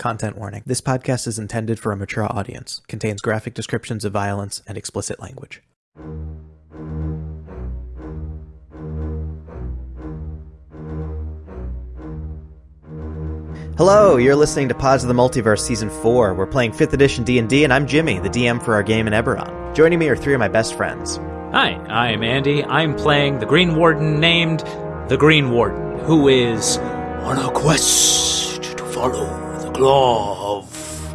Content warning. This podcast is intended for a mature audience, contains graphic descriptions of violence and explicit language. Hello, you're listening to Pause of the Multiverse Season 4. We're playing 5th edition D&D and I'm Jimmy, the DM for our game in Eberron. Joining me are three of my best friends. Hi, I'm Andy. I'm playing the Green Warden named the Green Warden, who is on a quest to follow the claw of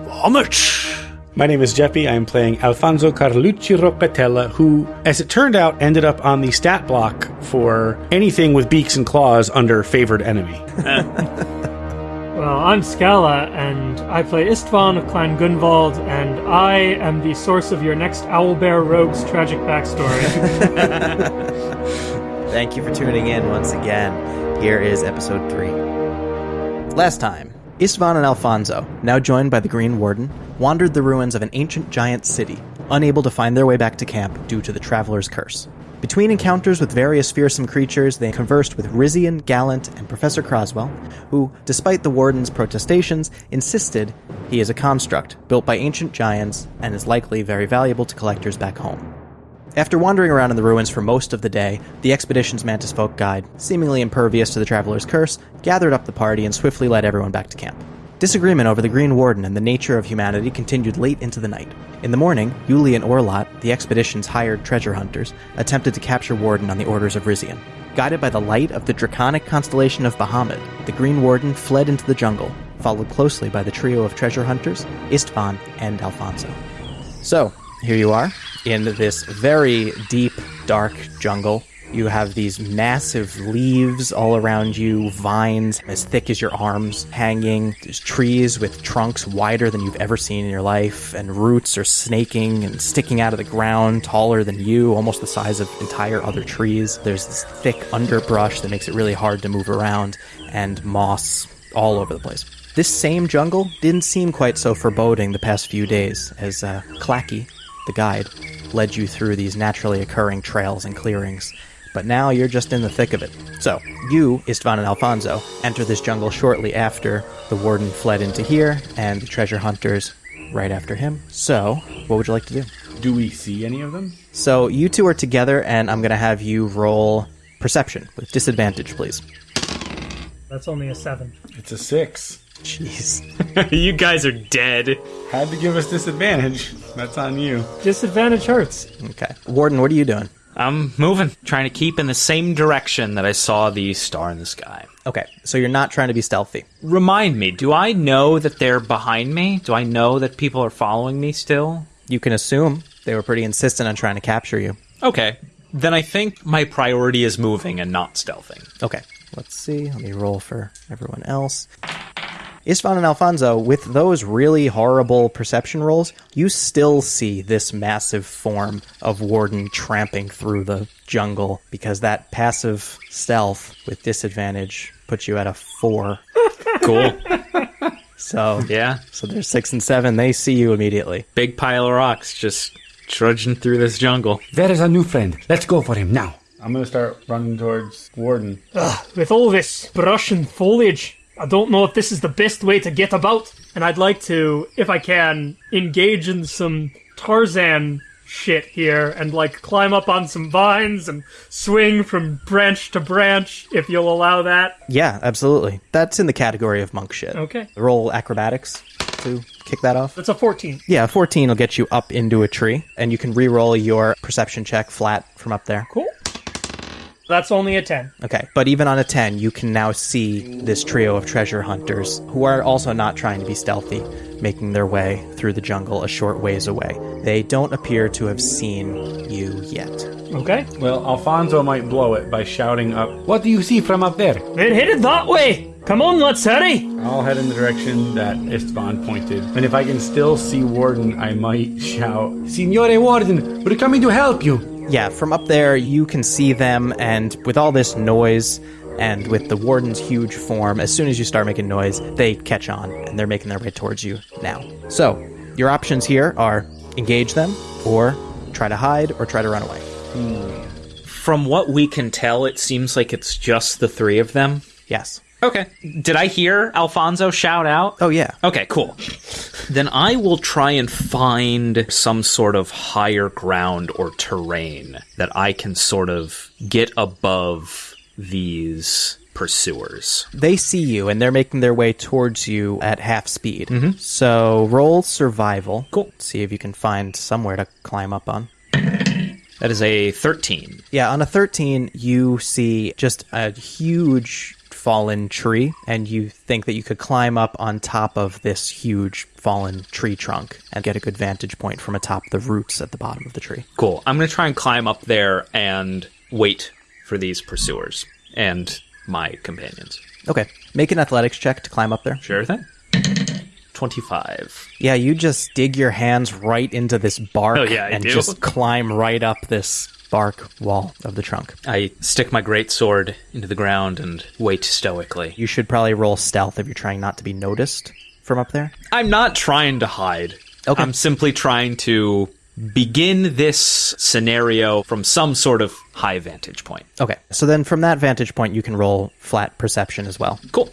Bahamut. My name is Jeppy. I'm playing Alfonso Carlucci Ropetella, who, as it turned out, ended up on the stat block for anything with beaks and claws under favored enemy. Well, I'm Scala, and I play Istvan of Clan Gunvald, and I am the source of your next Owlbear Rogue's tragic backstory. Thank you for tuning in once again. Here is episode 3. Last time, Istvan and Alfonso, now joined by the Green Warden, wandered the ruins of an ancient giant city, unable to find their way back to camp due to the Traveler's Curse. Between encounters with various fearsome creatures, they conversed with Rizian, Gallant, and Professor Croswell, who, despite the Warden's protestations, insisted he is a construct built by ancient giants and is likely very valuable to collectors back home. After wandering around in the ruins for most of the day, the expedition's Mantis Folk guide, seemingly impervious to the Traveler's Curse, gathered up the party and swiftly led everyone back to camp. Disagreement over the Green Warden and the nature of humanity continued late into the night. In the morning, Yuli and Orlot, the expedition's hired treasure hunters, attempted to capture Warden on the orders of Rizian. Guided by the light of the draconic constellation of Bahamut, the Green Warden fled into the jungle, followed closely by the trio of treasure hunters, Istvan and Alfonso. So, here you are, in this very deep, dark jungle. You have these massive leaves all around you, vines as thick as your arms hanging. There's trees with trunks wider than you've ever seen in your life, and roots are snaking and sticking out of the ground, taller than you, almost the size of entire other trees. There's this thick underbrush that makes it really hard to move around, and moss all over the place. This same jungle didn't seem quite so foreboding the past few days as uh, Clacky, the guide, led you through these naturally occurring trails and clearings. But now you're just in the thick of it. So, you, Istvan and Alfonso, enter this jungle shortly after the warden fled into here, and the treasure hunters right after him. So, what would you like to do? Do we see any of them? So, you two are together, and I'm going to have you roll perception with disadvantage, please. That's only a seven. It's a six. Jeez. you guys are dead. Had to give us disadvantage. That's on you. Disadvantage hurts. Okay. Warden, what are you doing? I'm moving, trying to keep in the same direction that I saw the star in the sky. Okay, so you're not trying to be stealthy. Remind me, do I know that they're behind me? Do I know that people are following me still? You can assume they were pretty insistent on trying to capture you. Okay. Then I think my priority is moving and not stealthing. Okay, let's see. Let me roll for everyone else. Istvan and Alfonso, with those really horrible perception rolls, you still see this massive form of Warden tramping through the jungle because that passive stealth with disadvantage puts you at a four. Cool. So, yeah. so there's six and seven. They see you immediately. Big pile of rocks just trudging through this jungle. There is a new friend. Let's go for him now. I'm gonna start running towards Warden. Ugh, with all this brush and foliage, I don't know if this is the best way to get about. And I'd like to, if I can, engage in some Tarzan shit here and like climb up on some vines and swing from branch to branch, if you'll allow that. Yeah, absolutely. That's in the category of monk shit. Okay. Roll acrobatics to kick that off. That's a 14. Yeah, 14 will get you up into a tree, and you can re-roll your perception check flat from up there. Cool. That's only a 10. Okay, but even on a 10, you can now see this trio of treasure hunters who are also not trying to be stealthy, making their way through the jungle a short ways away. They don't appear to have seen you yet. Okay. Well, Alfonso might blow it by shouting up. What do you see from up there? They're headed that way. Come on, let's hurry. I'll head in the direction that Istvan pointed. And if I can still see Warden, I might shout. Signore Warden, we're coming to help you. Yeah, from up there, you can see them, and with all this noise and with the warden's huge form, as soon as you start making noise, they catch on and they're making their way towards you now. So, your options here are engage them, or try to hide, or try to run away. Hmm. From what we can tell, it seems like it's just the three of them. Yes. Okay. Did I hear Alfonso shout out? Oh yeah. Okay, cool. Then I will try and find some sort of higher ground or terrain that I can sort of get above these pursuers. They see you and they're making their way towards you at half speed. Mm-hmm. So roll survival. Cool. See if you can find somewhere to climb up on. That is a 13. Yeah, on a 13, you see just a huge fallen tree, and you think that you could climb up on top of this huge fallen tree trunk and get a good vantage point from atop the roots at the bottom of the tree. Cool. I'm going to try and climb up there and wait for these pursuers and my companions. Okay, make an athletics check to climb up there. Sure thing. 25. Yeah, you just dig your hands right into this bark Oh, yeah, and do. just climb right up this bark wall of the trunk. I stick my great sword into the ground and wait stoically. You should probably roll stealth if you're trying not to be noticed from up there. I'm not trying to hide. Okay. I'm simply trying to begin this scenario from some sort of high vantage point. Okay, so then from that vantage point, you can roll flat perception as well. Cool.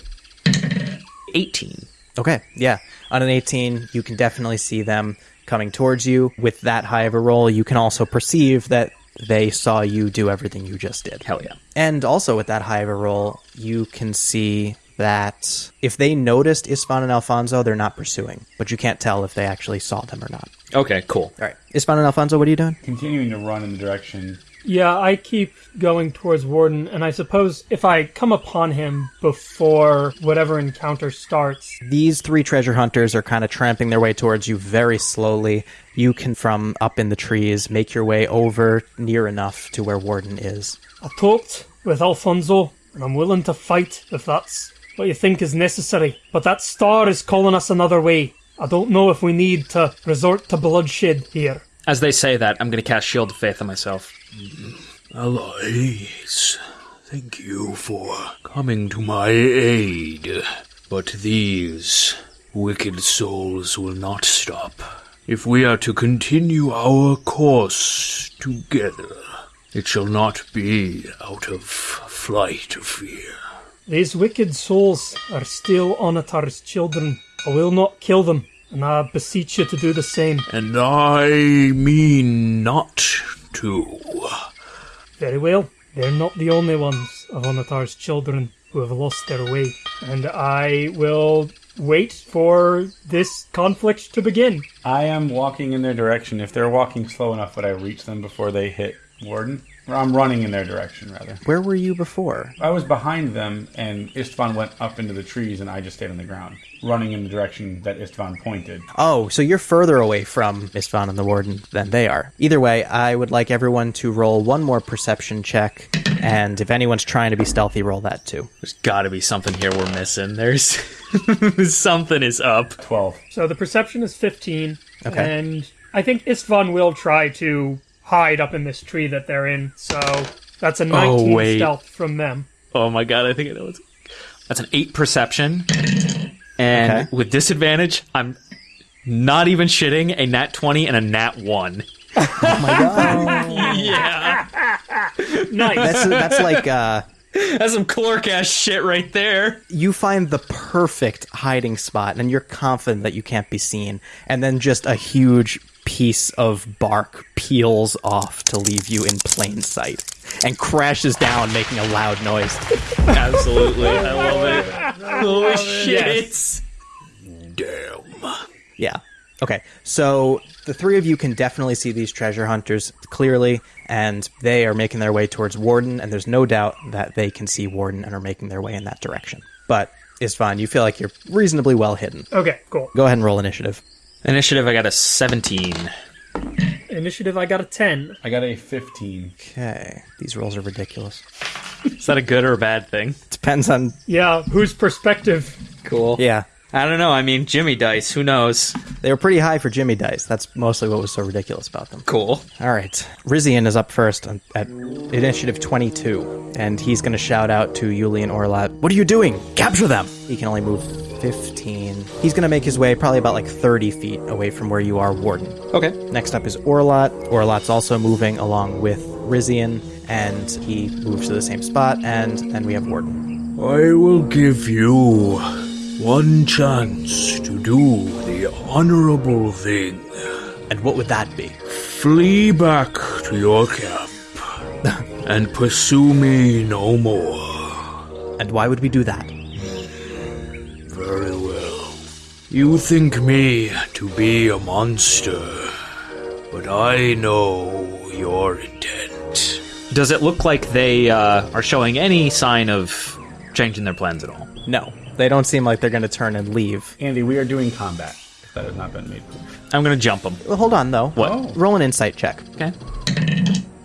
18. Okay, yeah. On an 18, you can definitely see them coming towards you. With that high of a roll, you can also perceive that they saw you do everything you just did. Hell yeah. And also with that high of a roll, you can see that if they noticed Istvan and Alfonso, they're not pursuing. But you can't tell if they actually saw them or not. Okay, cool. All right. Istvan and Alfonso, what are you doing? Continuing to run in the direction. Yeah, I keep going towards Warden, and I suppose if I come upon him before whatever encounter starts, These three treasure hunters are kind of tramping their way towards you very slowly. You can, from up in the trees, make your way over near enough to where Warden is. I talked with Alfonso, and I'm willing to fight if that's what you think is necessary. But that star is calling us another way. I don't know if we need to resort to bloodshed here. As they say that, I'm going to cast Shield of Faith on myself. Allies, thank you for coming to my aid. But these wicked souls will not stop. If we are to continue our course together, it shall not be out of flight of fear. These wicked souls are still Onatar's children. I will not kill them, and I beseech you to do the same. And I mean not to. Very well. They're not the only ones of Onatar's children who have lost their way. And I will wait for this conflict to begin. I am walking in their direction. If they're walking slow enough, would I reach them before they hit Warden? Or I'm running in their direction, rather. Where were you before? I was behind them, and Istvan went up into the trees, and I just stayed on the ground, running in the direction that Istvan pointed. Oh, so you're further away from Istvan and the Warden than they are. Either way, I would like everyone to roll one more perception check, and if anyone's trying to be stealthy, roll that too. There's got to be something here we're missing. There's something is up. 12. So the perception is 15. Okay. And I think Istvan will try to hide up in this tree that they're in. So that's a 19 wait. stealth from them. Oh my god, I think I know what's. That's an 8 perception. And Okay. with disadvantage, I'm not even shitting a nat 20 and a nat 1. Oh my god. Yeah. Nice. that's, that's like, uh, That's some clerk ass shit right there. you find the perfect hiding spot, and you're confident that you can't be seen, and then just a huge piece of bark peels off to leave you in plain sight and crashes down, making a loud noise. Absolutely. I love it. Holy shit. Damn. Yeah. Okay. So the three of you can definitely see these treasure hunters clearly, and they are making their way towards Warden, and there's no doubt that they can see Warden and are making their way in that direction. But it's fine. You feel like you're reasonably well hidden. okay, cool. Go ahead and roll initiative. Initiative, I got a 17. Initiative, I got a 10. I got a 15. Okay. These rolls are ridiculous. Is that a good or a bad thing? Depends on. Yeah, whose perspective? Cool. Yeah. I don't know. I mean, Jimmy Dice. Who knows? They were pretty high for Jimmy Dice. That's mostly what was so ridiculous about them. Cool. All right. Rizian is up first on- at initiative 22, and he's going to shout out to Yuli and Orlat, What are you doing? Capture them! He can only move 15. He's going to make his way probably about like 30 feet away from where you are, Warden. Okay. Next up is Orlat. Orlat's also moving along with Rizian, and he moves to the same spot, and then we have Warden. I will give you one chance to do the honorable thing. And what would that be? Flee back to your camp and pursue me no more. And why would we do that? Very well. You think me to be a monster, but I know your intent. Does it look like they uh, are showing any sign of changing their plans at all? No, they don't seem like they're going to turn and leave. Andy, we are doing combat. That has not been made clear. I'm gonna jump them. Well, hold on though. What? Oh. Roll an insight check. Okay.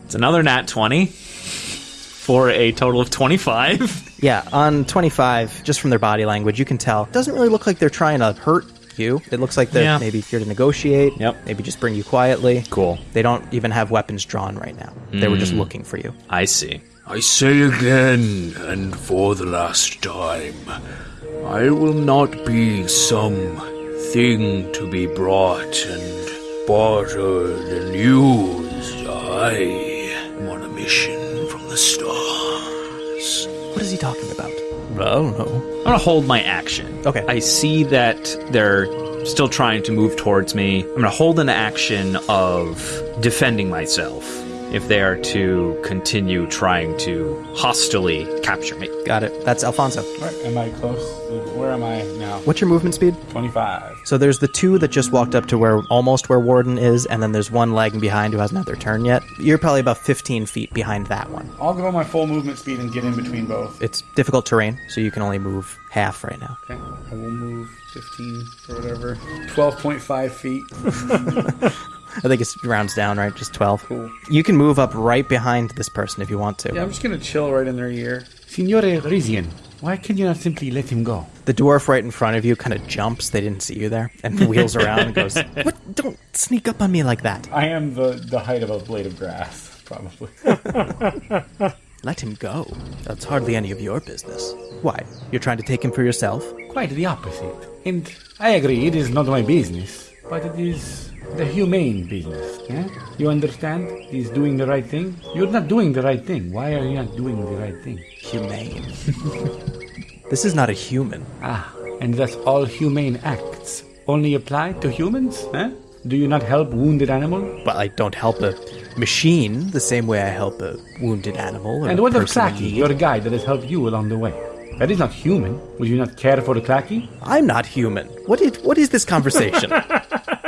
It's another nat 20 for a total of 25. Yeah, on 25, just from their body language, you can tell. Doesn't really look like they're trying to hurt you. It looks like they're Yeah. maybe here to negotiate. Yep. Maybe just bring you quietly. Cool. They don't even have weapons drawn right now. They were just hmm. looking for you. I see. I say again, and for the last time, I will not be some thing to be brought and bartered and used. I am on a mission from the stars. What is he talking about? I don't know. I'm gonna hold my action. Okay. I see that they're still trying to move towards me. I'm gonna hold an action of defending myself if they are to continue trying to hostily capture me. Got it. That's Alfonso. Where, am I close? Where am I now? What's your movement speed? 25. So there's the two that just walked up to where almost where Warden is, and then there's one lagging behind who hasn't had their turn yet. You're probably about 15 feet behind that one. I'll go my full movement speed and get in between both. It's difficult terrain, so you can only move half right now. Okay, I will move 15 or whatever. 12.5 feet. I think it rounds down, right? Just 12. Cool. You can move up right behind this person if you want to. Yeah, I'm just gonna chill right in their ear. Signore Rizian, why can you not simply let him go? The dwarf right in front of you kind of jumps. They didn't see you there, and wheels around and goes, "What? Don't sneak up on me like that. I am the, the height of a blade of grass, probably. Let him go. That's hardly any of your business. Why? You're trying to take him for yourself? Quite the opposite. And I agree, it is not my business, but it is the humane business. Yeah? You understand? He's doing the right thing. You're not doing the right thing. Why are you not doing the right thing? Humane. this is not a human. Ah, and thus all humane acts only apply to humans? Huh? Do you not help wounded animal? But I don't help a machine the same way I help a wounded animal. Or And what of person in Clacky, need. your guide that has helped you along the way? That is not human. Would you not care for the Clacky? I'm not human. What is, what is this conversation?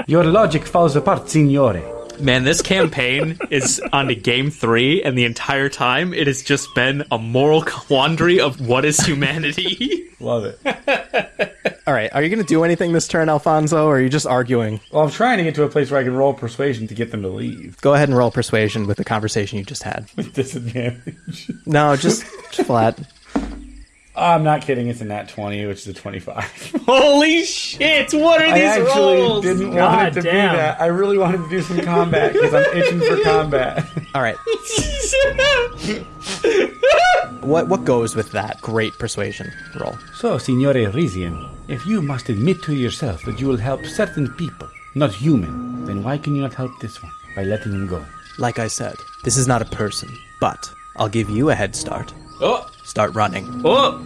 Your logic falls apart, signore. Man, this campaign is on to game three, and the entire time it has just been a moral quandary of what is humanity. Love it. All right, are you going to do anything this turn, Alfonso, or are you just arguing? Well, I'm trying to get to a place where I can roll persuasion to get them to leave Go ahead and roll persuasion with the conversation you just had. with disadvantage. No, just, just flat. I'm not kidding. It's a nat 20, which is a 25. Holy shit! What are I these actually rolls? didn't want it to damn. be that. I really wanted to do some combat because I'm itching for combat. All right. What what goes with that great persuasion roll? So, Signore Rizian, if you must admit to yourself that you will help certain people, not human, then why can you not help this one by letting him go? Like I said, this is not a person, but I'll give you a head start. Oh, Start running. oh,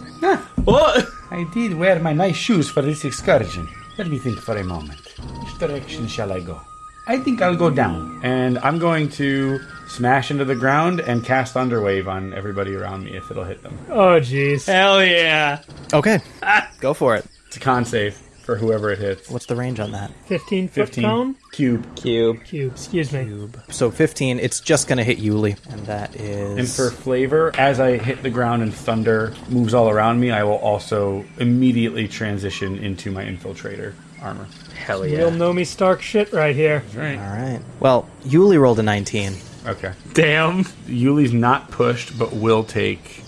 oh! I did wear my nice shoes for this excursion. Let me think for a moment. Which direction shall I go? I think I'll go down, and I'm going to smash into the ground and cast Thunderwave on everybody around me if it'll hit them. Oh, jeez. Hell yeah! Okay, ah. go for it. It's a con save for whoever it hits. What's the range on that? 15 foot 15 cone? cube. Cube. Cube, excuse me. Cube. So 15, it's just going to hit Yuli, and that is. And for flavor, as I hit the ground and thunder moves all around me, I will also immediately transition into my infiltrator armor. Hell yeah. Real Tony Stark shit right here. Right. All right. Well, Yuli rolled a 19. Okay. Damn. Yuli's not pushed, but will take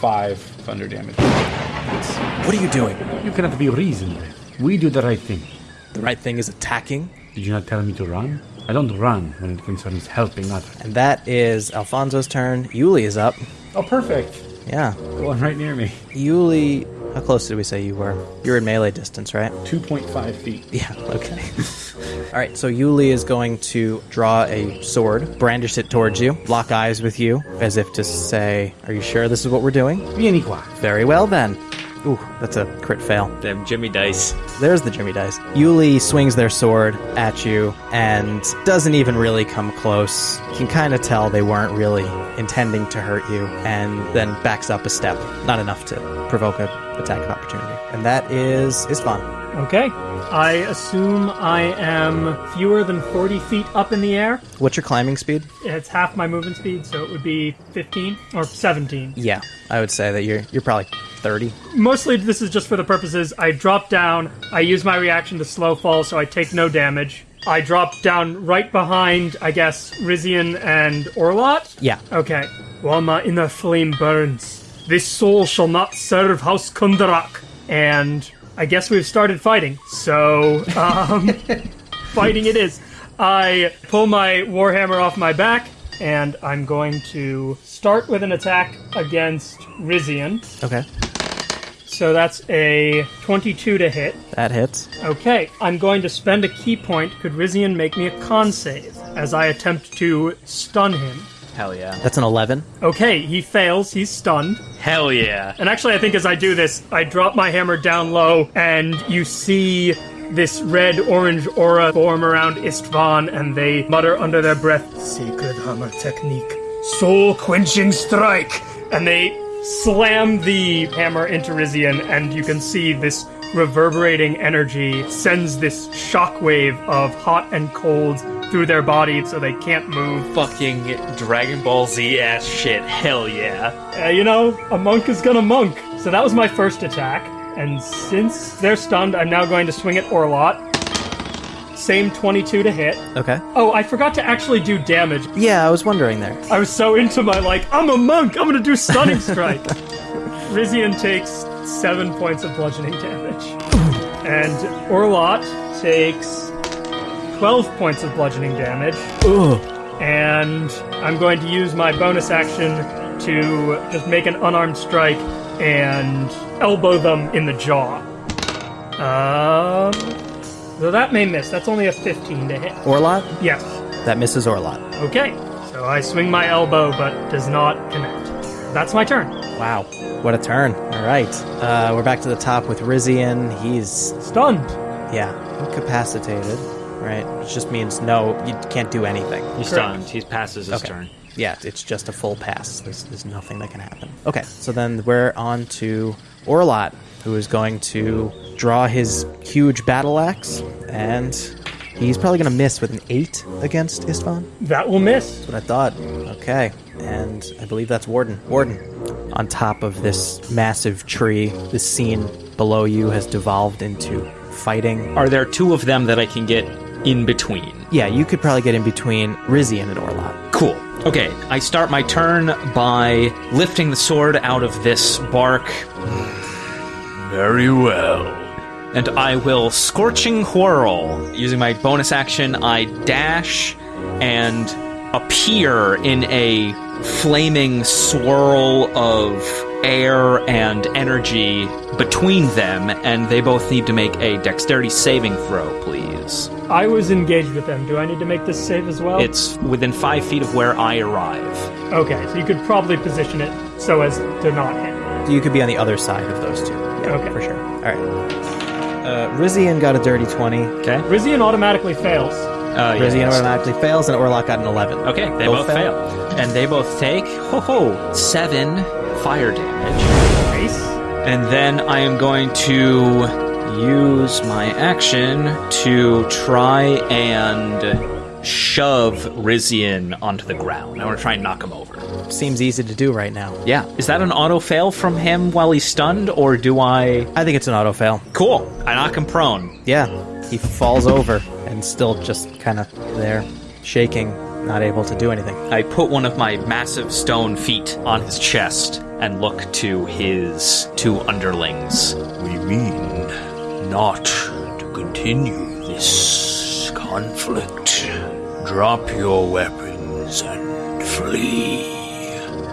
five thunder damage. What are you doing? You cannot be reasoned with. We do the right thing. The right thing is attacking, Did you not tell me to run? I don't run when it concerns helping others. and that is Alfonso's turn. Yuli is up. Oh, perfect. Yeah. The one right near me. Yuli How close did we say you were? You're in melee distance, right? 2.5 feet. Yeah, okay. All right, so Yuli is going to draw a sword, brandish it towards you, lock eyes with you, as if to say, Are you sure this is what we're doing? Vieni qua. Very well then. Ooh, that's a crit fail. Damn Jimmy Dice. There's the Jimmy Dice. Yuli swings their sword at you and doesn't even really come close. You can kind of tell they weren't really intending to hurt you, and then backs up a step. Not enough to provoke an attack of opportunity. And that is Istvan. Okay. I assume I am fewer than 40 feet up in the air. What's your climbing speed? It's half my movement speed, so it would be 15 or 17. Yeah, I would say that you're you're probably 30. Mostly, this is just for the purposes I drop down, I use my reaction to slow fall, so I take no damage. I drop down right behind, I guess, Rizian and Orlot. Yeah. Okay. While my inner flame burns, this soul shall not serve House Kundarak. And I guess we've started fighting. So, um, fighting it is. I pull my Warhammer off my back, and I'm going to start with an attack against Rizian. Okay. So that's a 22 to hit. That hits. Okay, I'm going to spend a ki point. Could Rizian make me a con save as I attempt to stun him? Hell yeah. That's an 11. Okay, he fails. He's stunned. Hell yeah. And actually, I think as I do this, I drop my hammer down low, and you see this red orange aura form around Istvan, and they mutter under their breath, Sacred Hammer Technique, Soul Quenching Strike! And they slam the hammer into Rizian, and you can see this reverberating energy sends this shockwave of hot and cold through their body so they can't move. Fucking Dragon Ball Z ass shit. Hell yeah. Uh, you know, a monk is gonna monk. So that was my first attack. And since they're stunned, I'm now going to swing at Orlot. Same 22 to hit. Okay. Oh, I forgot to actually do damage. Yeah, I was wondering there. I was so into my, like, I'm a monk, I'm gonna do Stunning Strike. Rizian takes 7 points of bludgeoning damage. and Orlot takes 12 points of bludgeoning damage. Ugh. and I'm going to use my bonus action to just make an unarmed strike and elbow them in the jaw. Um, so that may miss. That's only a 15 to hit. Orlot? Yes. That misses Orlot. Okay. So I swing my elbow, but does not connect. That's my turn. Wow. What a turn. All right. Uh, we're back to the top with Rizian. He's, Stunned. yeah, incapacitated, right? Which just means no, you can't do anything. He's stunned. He passes his Okay. turn. Yeah, it's just a full pass. There's, there's nothing that can happen. Okay, so then we're on to Orlot, who is going to draw his huge battle axe, and he's probably going to miss with an 8 against Istvan. That will miss. That's what I thought. Okay, and I believe that's Warden. Warden, on top of this massive tree, this scene below you has devolved into fighting. Are there two of them that I can get in between? Yeah, you could probably get in between Rizian and Orlot. Cool. Okay, I start my turn by lifting the sword out of this bark, Very well. And I will scorching whirl. Using my bonus action, I dash and appear in a flaming swirl of air and energy between them, and they both need to make a dexterity saving throw, please. I was engaged with them. Do I need to make this save as well? It's within five feet of where I arrive. okay. So you could probably position it so as to not hit. You could be on the other side of those two. Yeah, Okay. for sure. All right. Uh, Rizian got a dirty 20. Okay. Rizian automatically fails. Uh, yeah, Rizian that's- automatically fails, and Orlok got an 11. Okay, they both, fail. And they both take, ho ho, seven fire damage. Nice. And then I am going to use my action to try and shove Rizian onto the ground. I want to try and knock him over. Seems easy to do right now. Yeah. Is that an auto fail from him while he's stunned, or do I. I think it's an auto fail. Cool. I knock him prone. Yeah, he falls over and still just kind of there, shaking, not able to do anything. I put one of my massive stone feet on his chest and look to his two underlings. We mean not to continue this conflict. Drop your weapons and flee.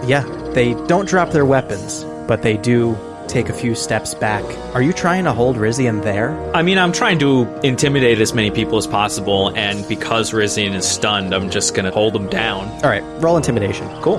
Yeah, they don't drop their weapons, but they do take a few steps back. Are you trying to hold Rizian there? I mean, I'm trying to intimidate as many people as possible, and because Rizian is stunned, I'm just gonna hold him down. All right, roll intimidation. Cool.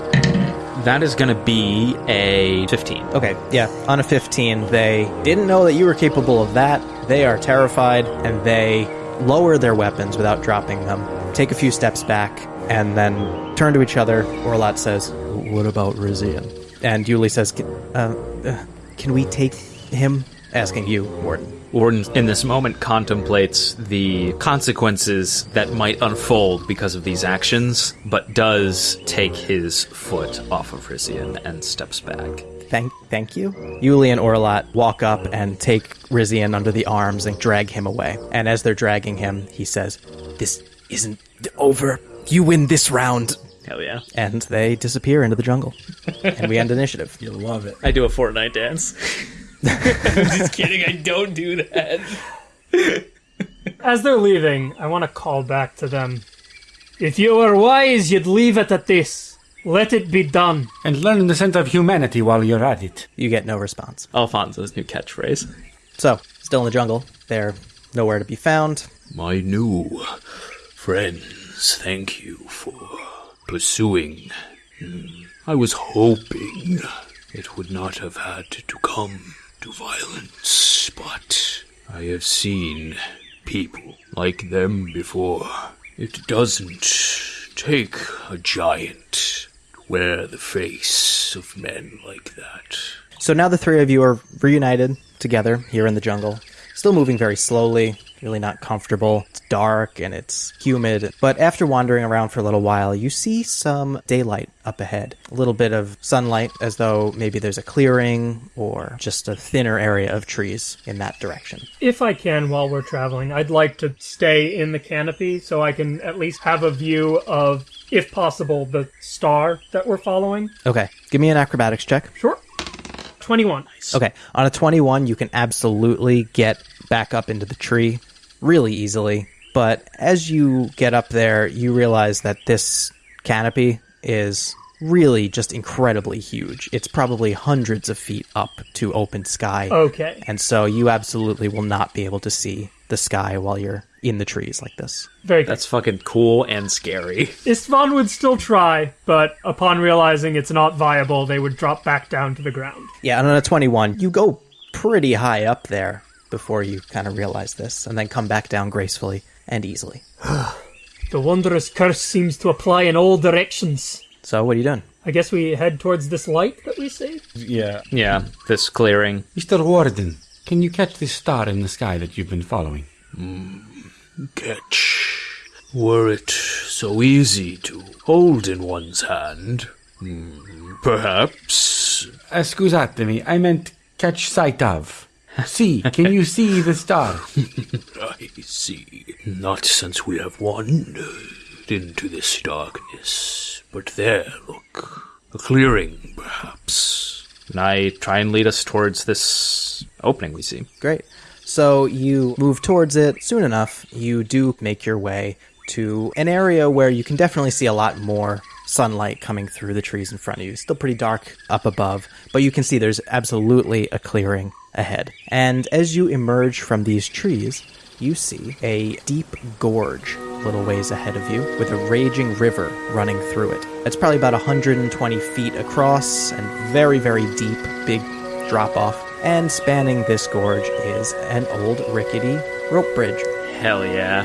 That is gonna be a 15. Okay, yeah. On a 15, they didn't know that you were capable of that. They are terrified and they lower their weapons without dropping them, take a few steps back, and then turn to each other. Orlat says, What about Rizian? And Yuli says, "Can- uh, uh, Can we take him? Asking you, Warden. Warden, in this moment, contemplates the consequences that might unfold because of these actions, but does take his foot off of Rizian and steps back. Thank, thank you. Yuli and Orlat walk up and take Rizian under the arms and drag him away. And as they're dragging him, he says, This isn't over. You win this round. Hell yeah. And they disappear into the jungle. and we end initiative. You'll love it. I do a Fortnite dance. I'm just kidding, I don't do that. As they're leaving, I want to call back to them. If you were wise, you'd leave it at this. Let it be done. And learn the sense of humanity while you're at it. You get no response. Alfonso's new catchphrase. So, still in the jungle. They're nowhere to be found. My new friends, thank you for pursuing. I was hoping it would not have had to come to violence, but I have seen people like them before. It doesn't take a giant to wear the face of men like that. So now the three of you are reunited together here in the jungle. Still moving very slowly, really not comfortable. It's dark and it's humid. But after wandering around for a little while, you see some daylight up ahead. A little bit of sunlight, as though maybe there's a clearing or just a thinner area of trees in that direction. If I can, while we're traveling, I'd like to stay in the canopy so I can at least have a view of, if possible, the star that we're following. Okay, give me an acrobatics check. Sure. 21. Okay, on a 21, you can absolutely get back up into the tree really easily. But as you get up there, you realize that this canopy is really just incredibly huge. It's probably hundreds of feet up to open sky. Okay. And so you absolutely will not be able to see the sky while you're in the trees like this. Very good. That's fucking cool and scary. Istvan would still try, but upon realizing it's not viable, they would drop back down to the ground. Yeah, and on a 21, you go pretty high up there before you kind of realize this, and then come back down gracefully and easily. The wondrous curse seems to apply in all directions. So, what are you doing? I guess we head towards this light that we see. Yeah. Yeah, this clearing. Mr. Warden, can you catch this star in the sky that you've been following? Catch. Were it so easy to hold in one's hand, hmm, perhaps. Uh, scusatemi, I meant catch sight of. See, can you see the star? I see. Not since we have wandered into this darkness. But there, look. A clearing, perhaps. And I try and lead us towards this opening we see. Great. So you move towards it. Soon enough, you do make your way to an area where you can definitely see a lot more sunlight coming through the trees in front of you. Still pretty dark up above, but you can see there's absolutely a clearing ahead. And as you emerge from these trees, you see a deep gorge a little ways ahead of you with a raging river running through it. It's probably about 120 feet across and very, very deep, big drop off. And spanning this gorge is an old rickety rope bridge. Hell yeah.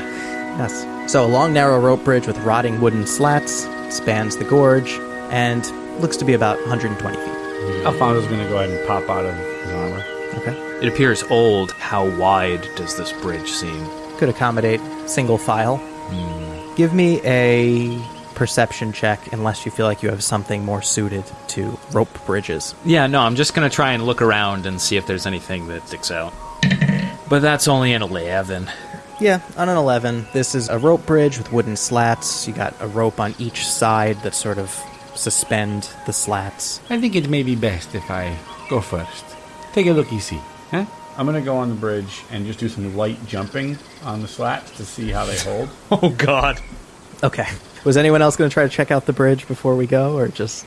Yes. So a long, narrow rope bridge with rotting wooden slats spans the gorge and looks to be about 120 feet. Alfonso's gonna go ahead and pop out of his armor. Okay. It appears old. How wide does this bridge seem? Could accommodate single file. Hmm. Give me a perception check unless you feel like you have something more suited to rope bridges. Yeah, no, I'm just gonna try and look around and see if there's anything that sticks out. But that's only an 11. Yeah, on an 11, this is a rope bridge with wooden slats. You got a rope on each side that sort of suspend the slats. I think it may be best if I go first. Take a look, you see. Huh? I'm gonna go on the bridge and just do some light jumping on the slats to see how they hold. Oh god. Okay. Was anyone else going to try to check out the bridge before we go, or just.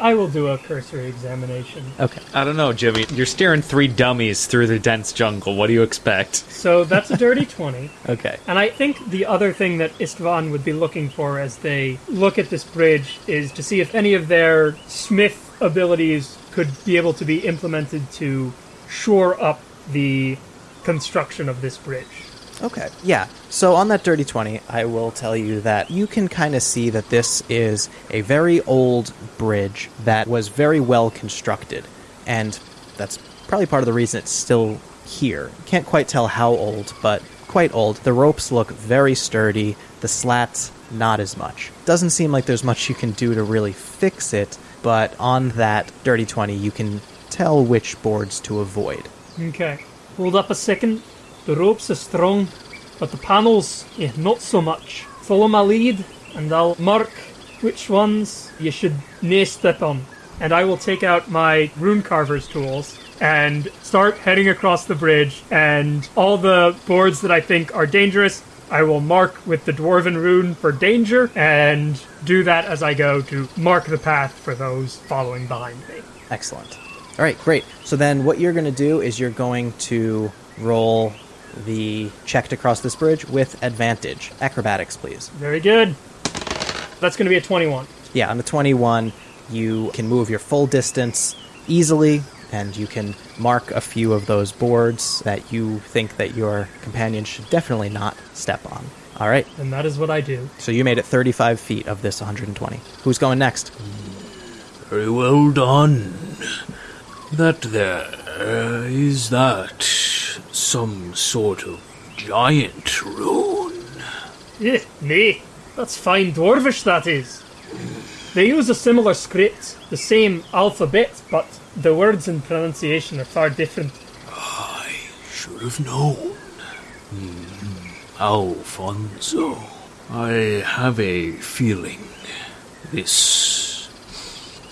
I will do a cursory examination. Okay. I don't know, Jimmy. You're steering three dummies through the dense jungle. What do you expect? So that's a dirty 20. Okay. And I think the other thing that Istvan would be looking for as they look at this bridge is to see if any of their smith abilities could be able to be implemented to shore up the construction of this bridge. Okay. Yeah. So on that dirty 20, I will tell you that you can kind of see that this is a very old bridge that was very well constructed. And that's probably part of the reason it's still here. Can't quite tell how old, but quite old. The ropes look very sturdy, the slats, not as much. Doesn't seem like there's much you can do to really fix it, but on that dirty 20, you can tell which boards to avoid. Okay. Hold up a second. The ropes are strong, but the panels, eh, not so much. Follow my lead, and I'll mark which ones you should nae step on. And I will take out my rune carver's tools and start heading across the bridge. And all the boards that I think are dangerous, I will mark with the dwarven rune for danger, and do that as I go to mark the path for those following behind me. Excellent. All right, great. So then what you're going to do is you're going to roll the check to cross this bridge with advantage. Acrobatics, please. Very good. That's going to be a 21. Yeah, on the 21, you can move your full distance easily and you can mark a few of those boards that you think that your companion should definitely not step on. All right. And that is what I do. So you made it 35 feet of this 120. Who's going next? Very well done. That there is that some sort of giant rune. Eh, nay, that's fine dwarvish, that is. They use a similar script, the same alphabet, but the words and pronunciation are far different. I should have known. Hmm. Alfonso, I have a feeling this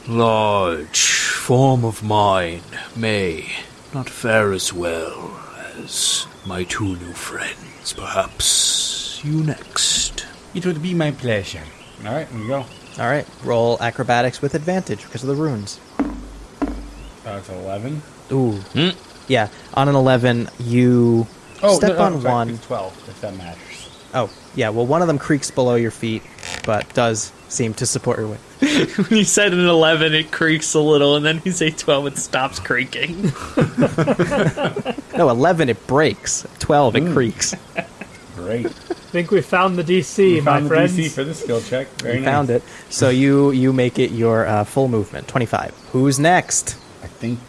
large form of mine may not fare as well as my two new friends. Perhaps you next. It would be my pleasure. All right, here we go. All right. Roll acrobatics with advantage because of the runes. That's 11. Ooh. Hmm? Yeah, on an 11, you oh, step no, no, on sorry, one. It's 12, if that matters. Oh, yeah. Well, one of them creaks below your feet, but does seem to support your weight. When you said an 11, it creaks a little, and then you say 12, it stops creaking. No, 11, it breaks. 12, it creaks. Great. I think we found the DC, We my found the. DC for the skill check. Very You nice. found it. So you you make it your uh, full movement, 25. Who's next? I think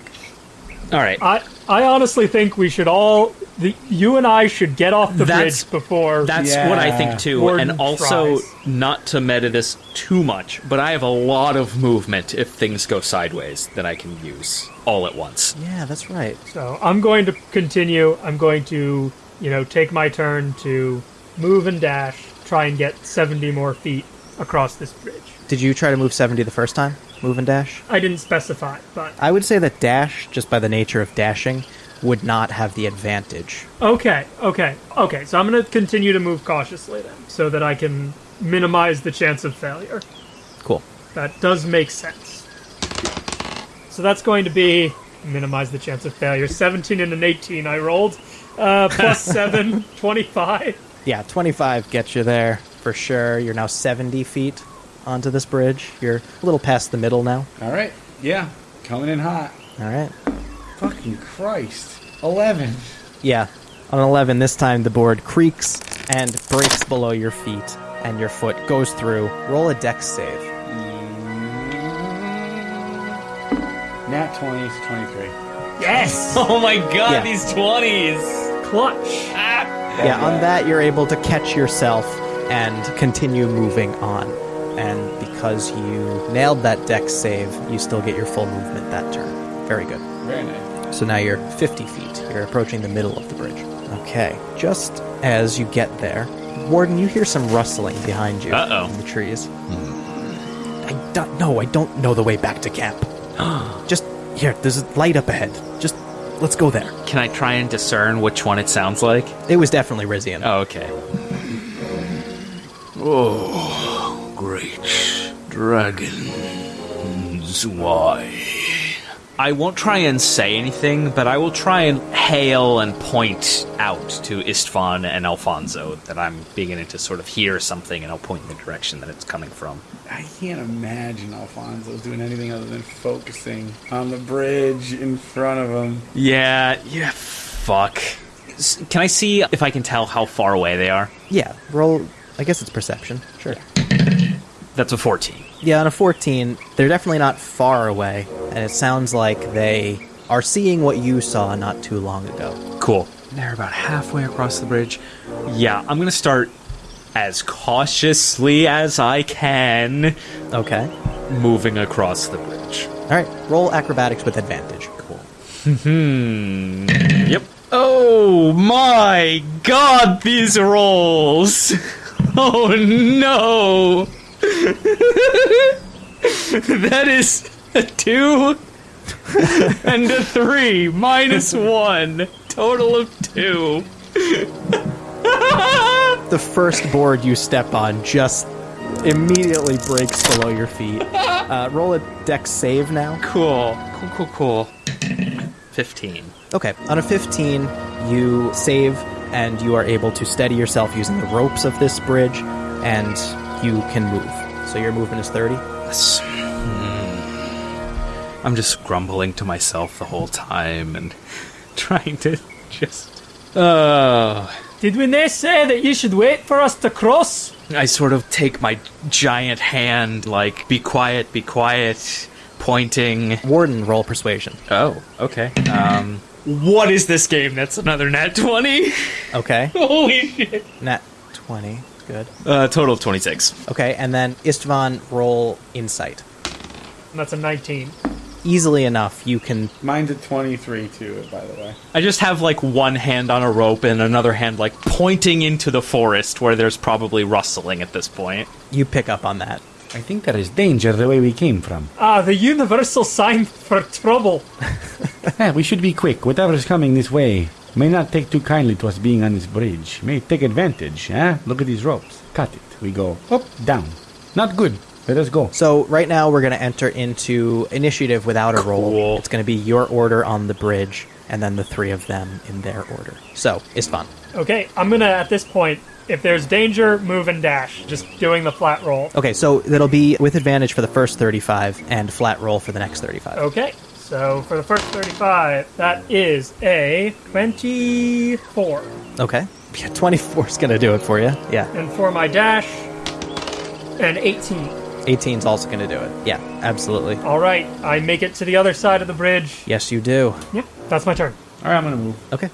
All right. I, I honestly think we should all, the, you and I should get off the That's- bridge before. That's Yeah. what I think too. Warden and also, tries. not to meta this too much, but I have a lot of movement if things go sideways that I can use all at once. Yeah, that's right. So I'm going to continue. I'm going to, you know, take my turn to move and dash, try and get 70 more feet across this bridge. Did you try to move 70 the first time? Move and dash? I didn't specify, but I would say that dash, just by the nature of dashing, would not have the advantage. okay, okay, okay. So I'm going to continue to move cautiously then, so that I can minimize the chance of failure. Cool. That does make sense. So that's going to be minimize the chance of failure. 17 and an 18 I rolled. Uh, plus 7, 25. Yeah, 25 gets you there for sure. You're now 70 feet onto this bridge. You're a little past the middle now. All right. Yeah. Coming in hot. All right. Fucking Christ. 11. Yeah. On 11, this time the board creaks and breaks below your feet, and your foot goes through. Roll a dex save. Mm. Nat 20 is 23. Yes! Oh my god, Yeah. these 20s! Clutch! Ah. Yeah, on that, you're able to catch yourself and continue moving on. And because you nailed that dex save, you still get your full movement that turn. Very good. Very nice. So now you're 50 feet. You're approaching the middle of the bridge. Okay. Just as you get there, Warden, you hear some rustling behind you Uh-oh. in the trees. Hmm. I don't know. I don't know the way back to camp. Just here. There's a light up ahead. Just let's go there. Can I try and discern which one it sounds like? It was definitely Rizian. Oh, okay. Oh, great dragons. why. I won't try and say anything, but I will try and hail and point out to Istvan and Alfonso that I'm beginning to sort of hear something, and I'll point in the direction that it's coming from. I can't imagine Alfonso's doing anything other than focusing on the bridge in front of him. Yeah, yeah, fuck. S- Can I see if I can tell how far away they are? Yeah, roll. I guess it's perception. Sure. That's a 14. Yeah, on a 14, they're definitely not far away, and it sounds like they are seeing what you saw not too long ago. Cool. They're about halfway across the bridge. Yeah, I'm gonna start as cautiously as I can Okay. moving across the bridge. All right, roll acrobatics with advantage. Cool. Hmm. Yep. Oh my god, these rolls! Oh no! that is a two and a three minus one. Total of two. The first board you step on just immediately breaks below your feet. Uh, roll a dex save now. Cool. Cool, cool, cool. 15. Okay, on a 15, you save and you are able to steady yourself using the ropes of this bridge, and you can move. So your movement is 30. Yes. Hmm. I'm just grumbling to myself the whole time and trying to just. Oh. Did we not say that you should wait for us to cross? I sort of take my giant hand, like, be quiet, be quiet, pointing. Warden, roll persuasion. Oh, okay. Um. What is this game? That's another nat 20? Okay, Holy shit. nat 20. Good. Uh, total of 26. Okay, and then Istvan, roll insight. That's a 19. Easily enough, you can. Mine's a 23 too, by the way. I just have like one hand on a rope and another hand like pointing into the forest where there's probably rustling at this point. You pick up on that. I think there is danger the way we came from. Ah, the universal sign for trouble. Eh, we should be quick. Whatever's coming this way may not take too kindly to us being on this bridge. May take advantage, eh? Look at these ropes. Cut it. We go up, down. Not good. Let us go. So right now we're going to enter into initiative without a roll. Cool. It's going to be your order on the bridge, and then the three of them in their order. So it's fun. Okay, I'm gonna, at this point, if there's danger, move and dash. Just doing the flat roll. Okay, so that'll be with advantage for the first 35 and flat roll for the next 35. Okay, so for the first 35, that is a 24. Okay. Yeah, 24 is going to do it for you. Yeah. And for my dash, an 18. 18 is also going to do it. Yeah, absolutely. All right, I make it to the other side of the bridge. Yes, you do. Yep, that's my turn. All right, I'm gonna move. Okay.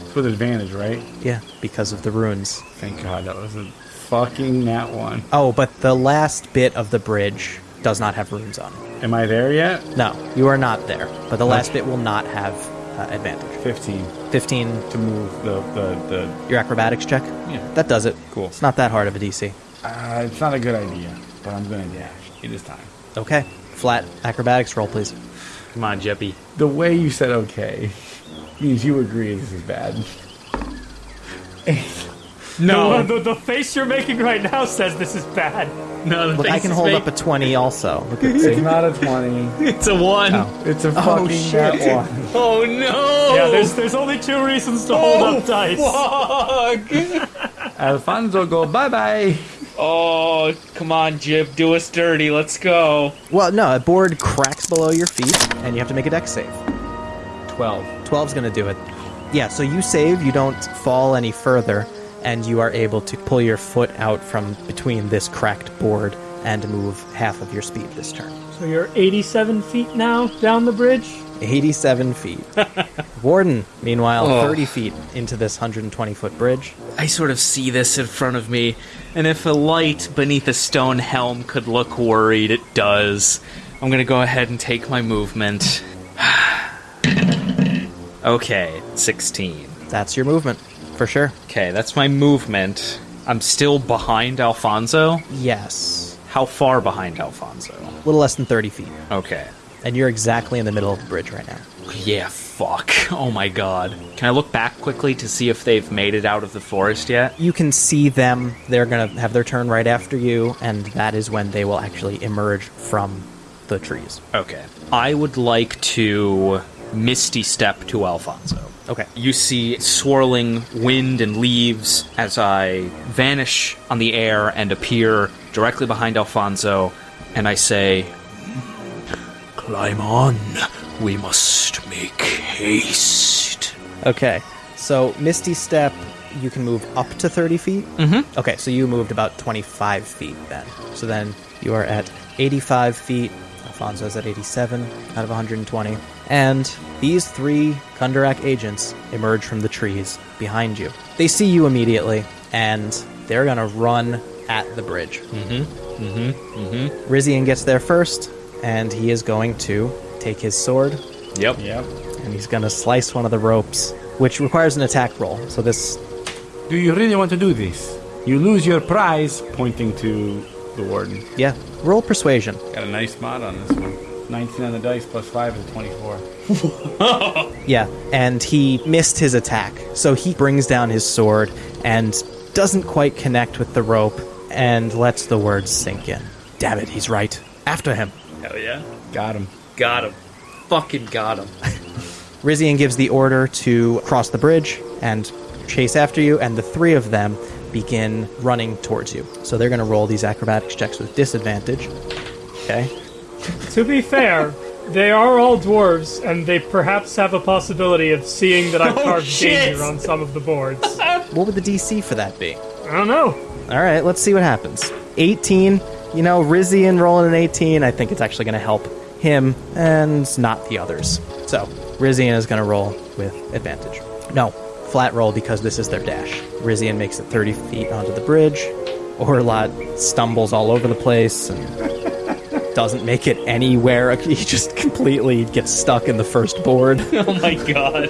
It's with advantage, right? Yeah, because of the runes. Thank God that was a fucking that one. Oh, but the last bit of the bridge does not have runes on it. Am I there yet? No, you are not there. But the last bit will not have uh, advantage. 15 15, to move the the the. your acrobatics check? Yeah. That does it. Cool. It's not that hard of a DC. Uh, it's not a good idea, but I'm gonna dash. It is time. Okay. Flat acrobatics roll, please. Come on, Jeppy. The way you said okay means you agree this is bad. No, the, the face you're making right now says this is bad. No, the Look, I can is hold fake. up a 20 also. Look at It's not a 20. It's a one. Oh. It's a Oh, fucking shit. one. Oh no! Yeah, there's there's only two reasons to hold up oh, dice. Fuck! Alfonso, go bye bye. oh, come on, Jib, do us dirty. Let's go. Well, no, a board cracks below your feet, and you have to make a dex save. 12. 12's going to do it. Yeah, so you save, you don't fall any further, and you are able to pull your foot out from between this cracked board and move half of your speed this turn. So you're 87 feet now down the bridge. 87 feet. Warden, meanwhile, Oh. 30 feet into this 120 foot bridge. I sort of see this in front of me, and if a light beneath a stone helm could look worried, it does. I'm gonna go ahead and take my movement. okay, 16. That's your movement, for sure. Okay, that's my movement. I'm still behind Alfonso. Yes. How far behind Alfonso? A little less than 30 feet. Okay. And you're exactly in the middle of the bridge right now. Yeah, fuck. Oh my god. Can I look back quickly to see if they've made it out of the forest yet? You can see them. They're going to have their turn right after you, and that is when they will actually emerge from the trees. Okay. I would like to misty step to Alfonso. Okay. You see swirling wind and leaves as I vanish on the air and appear directly behind Alfonso, and I say, Climb on. We must make haste. Okay. So Misty Step, you can move up to 30 feet? Mm-hmm. Okay, so you moved about 25 feet then. So then you are at 85 feet. Alfonso's at 87 out of 120. And these three Kundarak agents emerge from the trees behind you. They see you immediately, and they're gonna run at the bridge. Mm-hmm. Mm-hmm. Mm-hmm. Rizian gets there first, and he is going to take his sword Yep. Yep. and he's going to slice one of the ropes, which requires an attack roll. So this, Do you really want to do this? You lose your prize, pointing to the warden. yeah, roll persuasion. Got a nice mod on this one. 19 on the dice plus 5 is 24. Yeah, and he missed his attack, so he brings down his sword and doesn't quite connect with the rope and lets the words sink in. Damn it, he's right. After him. Hell yeah. Got him. Got him. Fucking got him. Rizian gives the order to cross the bridge and chase after you, and the three of them begin running towards you. So they're going to roll these acrobatics checks with disadvantage. Okay. To be fair, they are all dwarves, and they perhaps have a possibility of seeing that I've oh, carved shit! danger on some of the boards. What would the DC for that be? I don't know. All right, let's see what happens. 18. You know, Rizian rolling an 18. I think it's actually going to help him and not the others. So, Rizian is going to roll with advantage. No, flat roll because this is their dash. Rizian makes it 30 feet onto the bridge. Orlot stumbles all over the place and doesn't make it anywhere. He just completely gets stuck in the first board. oh my god.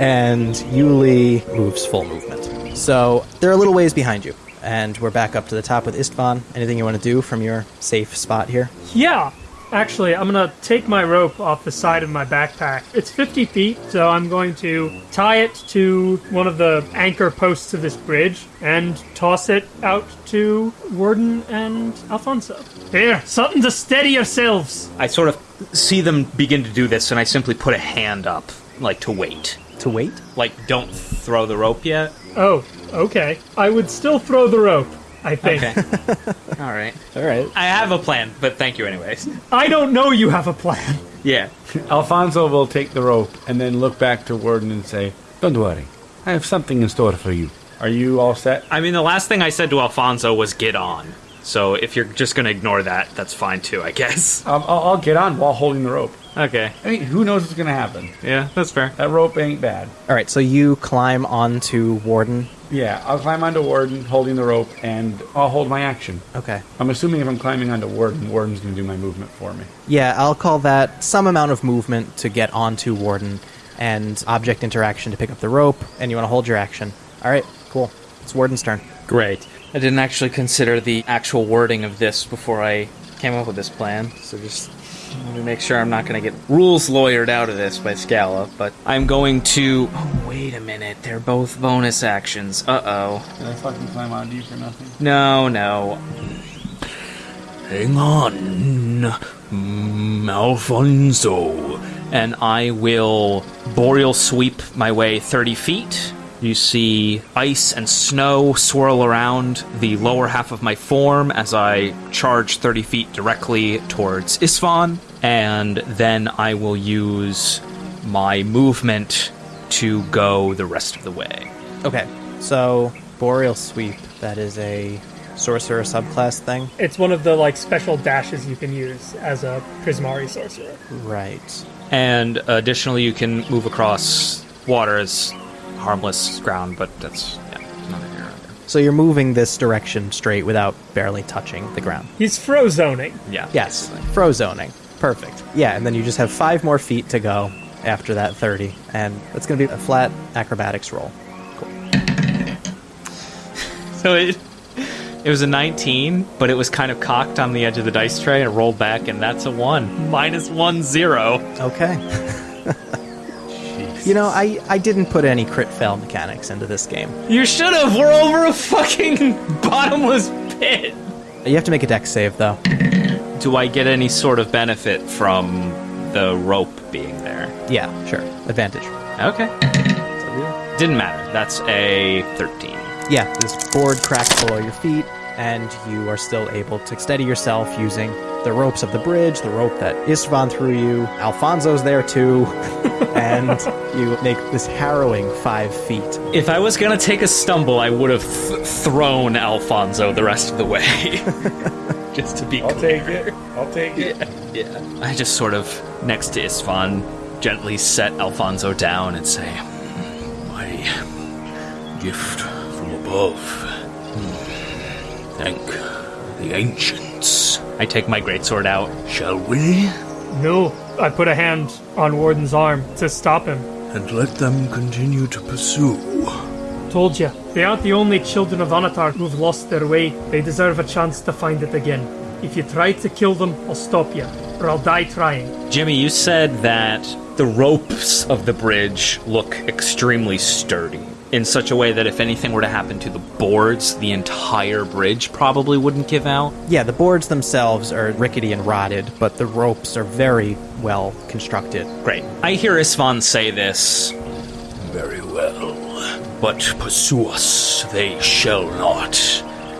and Yuli moves full movement. So they're a little ways behind you, and we're back up to the top with Istvan. Anything you want to do from your safe spot here? Yeah. Actually, I'm gonna take my rope off the side of my backpack. It's 50 feet, so I'm going to tie it to one of the anchor posts of this bridge and toss it out to Warden and Alfonso. Here, something to steady yourselves. I sort of see them begin to do this, and I simply put a hand up, like to wait. To wait? Like, don't throw the rope yet. Oh, okay. I would still throw the rope, I think. Okay. All right. All right. I have a plan, but thank you anyways. I don't know you have a plan. Yeah. Alfonso will take the rope and then look back to Warden and say, Don't worry. I have something in store for you. Are you all set? I mean, the last thing I said to Alfonso was get on. So if you're just going to ignore that, that's fine too, I guess. Um, I'll, I'll get on while holding the rope. Okay. I mean, who knows what's going to happen? Yeah, that's fair. That rope ain't bad. All right. So you climb onto Warden. Yeah, I'll climb onto Warden, holding the rope, and I'll hold my action. Okay. I'm assuming if I'm climbing onto Warden, Warden's going to do my movement for me. Yeah, I'll call that some amount of movement to get onto Warden, and object interaction to pick up the rope. And you want to hold your action. All right. Cool. It's Warden's turn. Great. I didn't actually consider the actual wording of this before I came up with this plan, so just let me make sure I'm not going to get rules lawyered out of this by Scala, but I'm going to. Oh, wait a minute. They're both bonus actions. Uh oh. Did I fucking climb onto you for nothing? No, no. Hang on, Alfonso. and I will boreal sweep my way 30 feet. You see ice and snow swirl around the lower half of my form as I charge 30 feet directly towards Istvan, and then I will use my movement to go the rest of the way. Okay. So Boreal Sweep. That is a sorcerer subclass thing. It's one of the like special dashes you can use as a Prismari sorcerer. Right. And additionally, you can move across water as harmless ground, but that's yeah, neither here nor. So you're moving this direction straight without barely touching the ground. He's frozoning. Yeah. Yes, frozoning. Perfect. Yeah, and then you just have five more feet to go after that 30, and it's going to be a flat acrobatics roll. Cool. so it it was a 19, but it was kind of cocked on the edge of the dice tray and rolled back, and that's a one. Minus one zero. Okay. you know, I, I didn't put any crit fail mechanics into this game. You should have. We're over a fucking bottomless pit. You have to make a dex save, though. Do I get any sort of benefit from the rope being there? Yeah, sure. Advantage. Okay. Didn't matter. That's a 13. Yeah, this board cracks below your feet, and you are still able to steady yourself using the ropes of the bridge, the rope that Istvan threw you. Alfonso's there too, and you make this harrowing five feet. If I was gonna take a stumble, I would have th- thrown Alfonso the rest of the way. just to be I'll clear. take it. I'll take it. Yeah. I just sort of, next to Istvan, gently set Alfonso down and say, My gift from above. Thank the ancients. I take my greatsword out. Shall we? No, I put a hand on Warden's arm to stop him. And let them continue to pursue. Told you, they aren't the only children of Anatar who've lost their way. They deserve a chance to find it again. If you try to kill them, I'll stop you, or I'll die trying. Jimmy, you said that the ropes of the bridge look extremely sturdy. In such a way that if anything were to happen to the boards, the entire bridge probably wouldn't give out. Yeah, the boards themselves are rickety and rotted, but the ropes are very well constructed. Great. I hear Istvan say this. Very well. But pursue us they shall not.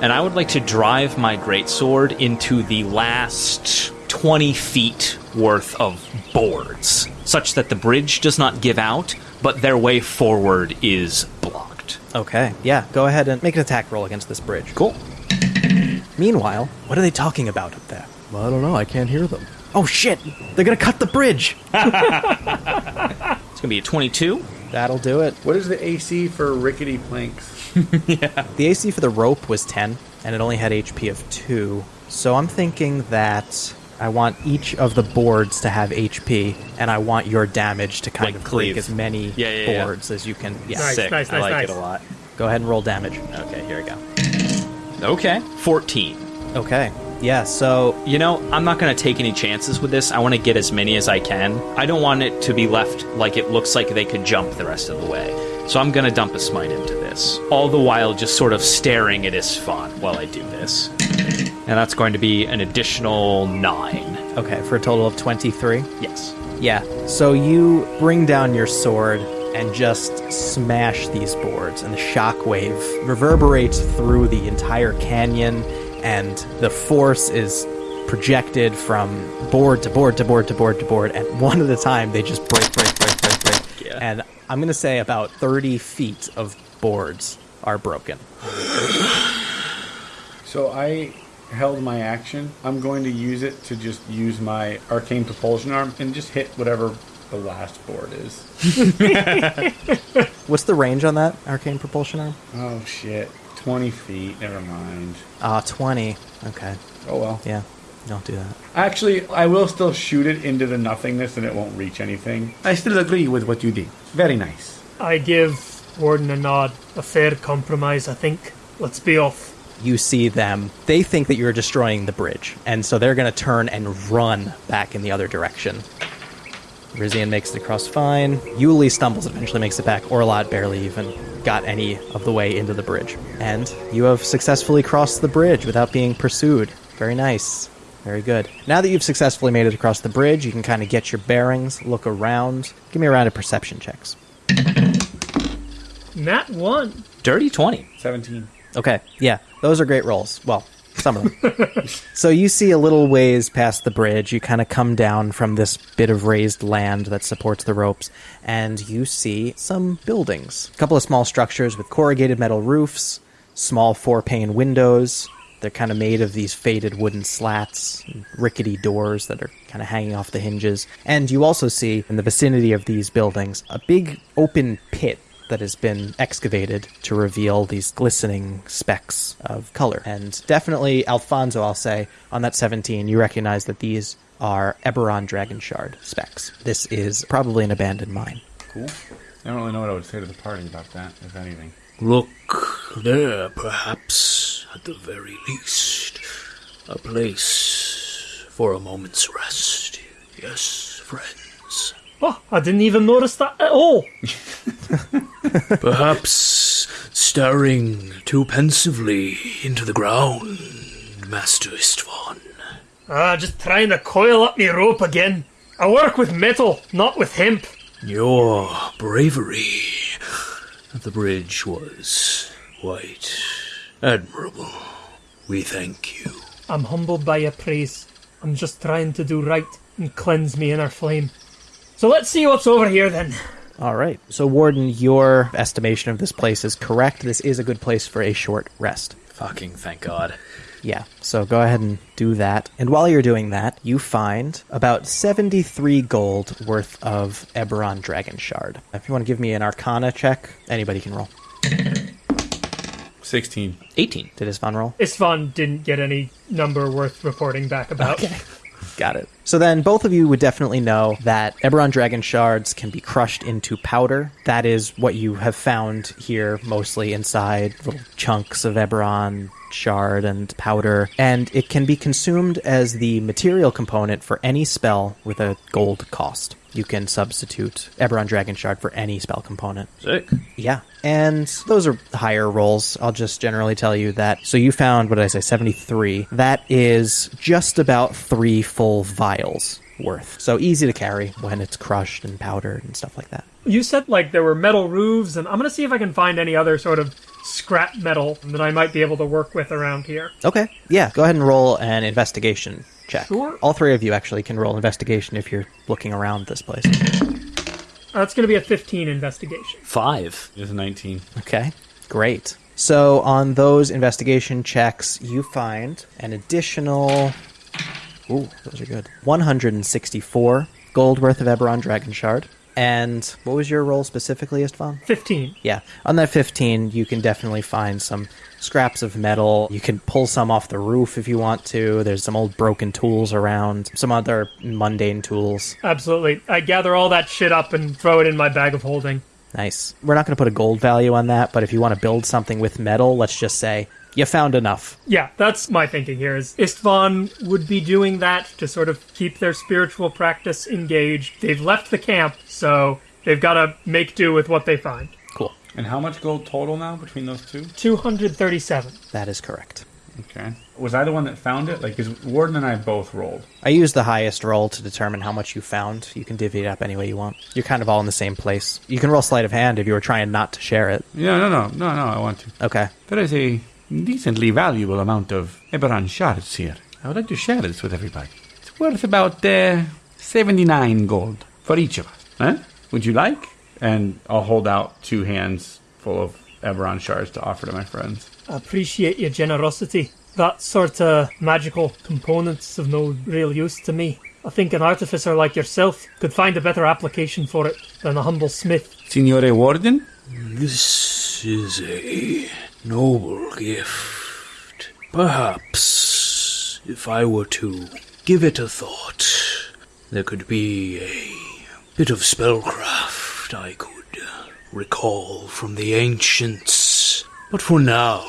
and I would like to drive my greatsword into the last 20 feet worth of boards, such that the bridge does not give out, but their way forward is blocked. Okay, yeah, go ahead and make an attack roll against this bridge. Cool. Meanwhile, what are they talking about up there? Well, I don't know. I can't hear them. Oh shit! They're gonna cut the bridge! It's going to be a 22. That'll do it. What is the AC for rickety planks? Yeah. The AC for the rope was 10, and it only had HP of 2. So I'm thinking that I want each of the boards to have HP, and I want your damage to kind Like of cleave. break as many Yeah, yeah, yeah. boards as you can. Yeah, Nice, Sick. nice, I nice, like nice. it a lot. go ahead and roll damage. Okay, here we go. Okay, 14. Okay, yeah, so You know, I'm not going to take any chances with this. I want to get as many as I can. I don't want it to be left like it looks like they could jump the rest of the way. So I'm going to dump a smite into this. All the while just sort of staring at Istvan while I do this. And that's going to be an additional 9. okay, for a total of 23. Yes. Yeah, so you bring down your sword and just smash these boards, and the shockwave reverberates through the entire canyon, and the force is projected from board to board to board to board to board, and one at a time they just break, break, break, break, break. Yeah. And I'm gonna say about 30 feet of boards are broken. So I held my action. I'm going to use it to just use my arcane propulsion arm and just hit whatever the last board is. What's the range on that arcane propulsion arm? Oh shit. 20 feet. Never mind. Ah, 20. Okay, Oh well. yeah, don't do that. Actually, I will still shoot it into the nothingness and it won't reach anything. I still agree with what you did. Very nice. I give Warden a nod. A fair compromise, I think. Let's be off. you see them. They think that you're destroying the bridge, and so they're going to turn and run back in the other direction. Rizian makes it across fine. Yuli stumbles, and eventually makes it back. Orlot barely even got any of the way into the bridge. And you have successfully crossed the bridge without being pursued. Very nice. Very good. Now that you've successfully made it across the bridge, you can kind of get your bearings, look around. Give me a round of perception checks. Nat 1. Dirty 20. 17. Okay, yeah, those are great rolls. Well, them. so you see a little ways past the bridge. You kind of come down from this bit of raised land that supports the ropes, and you see some buildings. A couple of small structures with corrugated metal roofs, small four pane windows. They're kind of made of these faded wooden slats, rickety doors that are kind of hanging off the hinges. And you also see in the vicinity of these buildings a big open pit that has been excavated to reveal these glistening specks of color. And definitely, Alfonso, I'll say, on that 17, you recognize that these are Eberron Dragon Shard specks. This is probably an abandoned mine. Cool. I don't really know what I would say to the party about that, if anything. Look there, perhaps, at the very least. A place for a moment's rest. Yes, friends. Oh, I didn't even notice that at all. Perhaps staring too pensively into the ground, Master Istvan. Ah, just trying to coil up me rope again. I work with metal, not with hemp. Your bravery at the bridge was quite admirable. We thank you. I'm humbled by your praise. I'm just trying to do right and cleanse me inner flame. So let's see what's over here then. All right. So, Warden, your estimation of this place is correct. This is a good place for a short rest. Fucking thank God. Yeah, so go ahead and do that. And while you're doing that, you find about 73 gold worth of Eberron Dragon Shard. If you want to give me an Arcana check, anybody can roll. 16. 18. Did Istvan roll? Istvan didn't get any number worth reporting back about. Got it. So then both of you would definitely know that Eberron Dragon Shards can be crushed into powder. That is what you have found here, mostly inside little chunks of Eberron shard and powder. And it can be consumed as the material component for any spell with a gold cost. You can substitute Eberron Dragon Shard for any spell component. Sick. Yeah. And those are higher rolls. I'll just generally tell you that. So you found, what did I say, 73. That is just about three full vials worth. So easy to carry when it's crushed and powdered and stuff like that. You said like there were metal roofs, and I'm gonna see if I can find any other sort of scrap metal that I might be able to work with around here. Okay. Yeah. Go ahead and roll an investigation check. Sure. All three of you actually can roll investigation if you're looking around this place. That's gonna be a 15 investigation. Five. is 19. Okay, great. So on those investigation checks, you find an additional. Ooh, those are good. 164 gold worth of Eberron Dragon Shard. And what was your roll specifically, Istvan? 15. Yeah, on that 15, you can definitely find some scraps of metal. You can pull some off the roof if you want to. There's some old broken tools around, some other mundane tools. Absolutely. I gather all that shit up and throw it in my bag of holding. Nice. We're not going to put a gold value on that, but if you want to build something with metal, let's just say you found enough. Yeah, that's my thinking here is Istvan would be doing that to sort of keep their spiritual practice engaged. They've left the camp, so they've got to make do with what they find. Cool. And how much gold total now between those two? 237. That is correct. Okay. Was I the one that found it? Like, because Warden and I both rolled. I used the highest roll to determine how much you found. You can divvy it up any way you want. You're kind of all in the same place. You can roll sleight of hand if you were trying not to share it. Yeah, no, no, no, no, I want to. Okay. There is a decently valuable amount of Eberron shards here. I would like to share this with everybody. It's worth about uh, 79 gold for each of us. Huh? Would you like? And I'll hold out two hands full of Eberron shards to offer to my friends. I appreciate your generosity. That sort of magical component's of no real use to me. I think an artificer like yourself could find a better application for it than a humble smith. Signore Warden? This is a noble gift. Perhaps, if I were to give it a thought, there could be a bit of spellcraft I could recall from the ancients. But for now,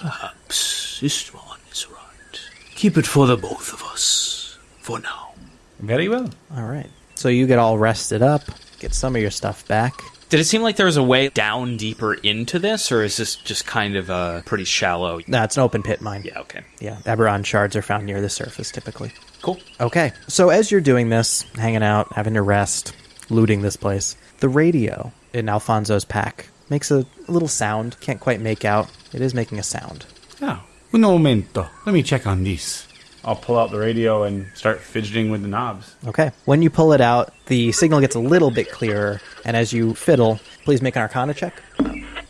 perhaps Istvan is right. Keep it for the both of us. For now. Very well. All right. So you get all rested up, get some of your stuff back. Did it seem like there was a way down deeper into this, or is this just kind of a pretty shallow? Nah, it's an open pit mine. Yeah, okay. Yeah, Eberron shards are found near the surface typically. Cool. Okay, so as you're doing this, hanging out, having your rest, looting this place, the radio in Alfonso's pack makes a little sound. Can't quite make out. It is making a sound. Now, un momento. Let me check on this. I'll pull out the radio and start fidgeting with the knobs. Okay. When you pull it out, the signal gets a little bit clearer, and as you fiddle, please make an arcana check.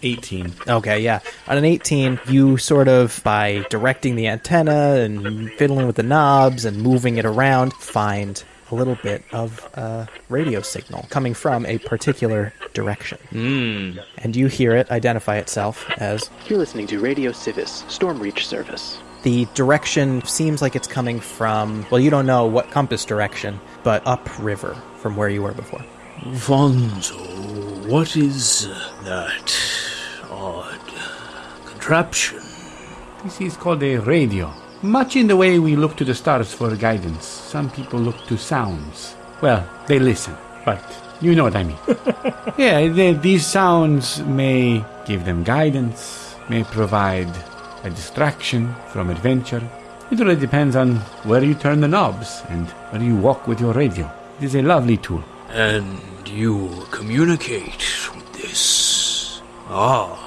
18. Okay, yeah. On an 18, you sort of, by directing the antenna and fiddling with the knobs and moving it around, find a little bit of a radio signal coming from a particular direction. Mm. And you hear it identify itself as You're listening to Radio Civis, Stormreach service. The direction seems like it's coming from, well, you don't know what compass direction, but upriver from where you were before. Alfonso, what is that odd contraption? This is called a radio. Much in the way we look to the stars for guidance, some people look to sounds. Well, they listen, but you know what I mean. yeah, they, these sounds may give them guidance, may provide a distraction from adventure. It really depends on where you turn the knobs and where you walk with your radio. It is a lovely tool. And you communicate with this. Ah,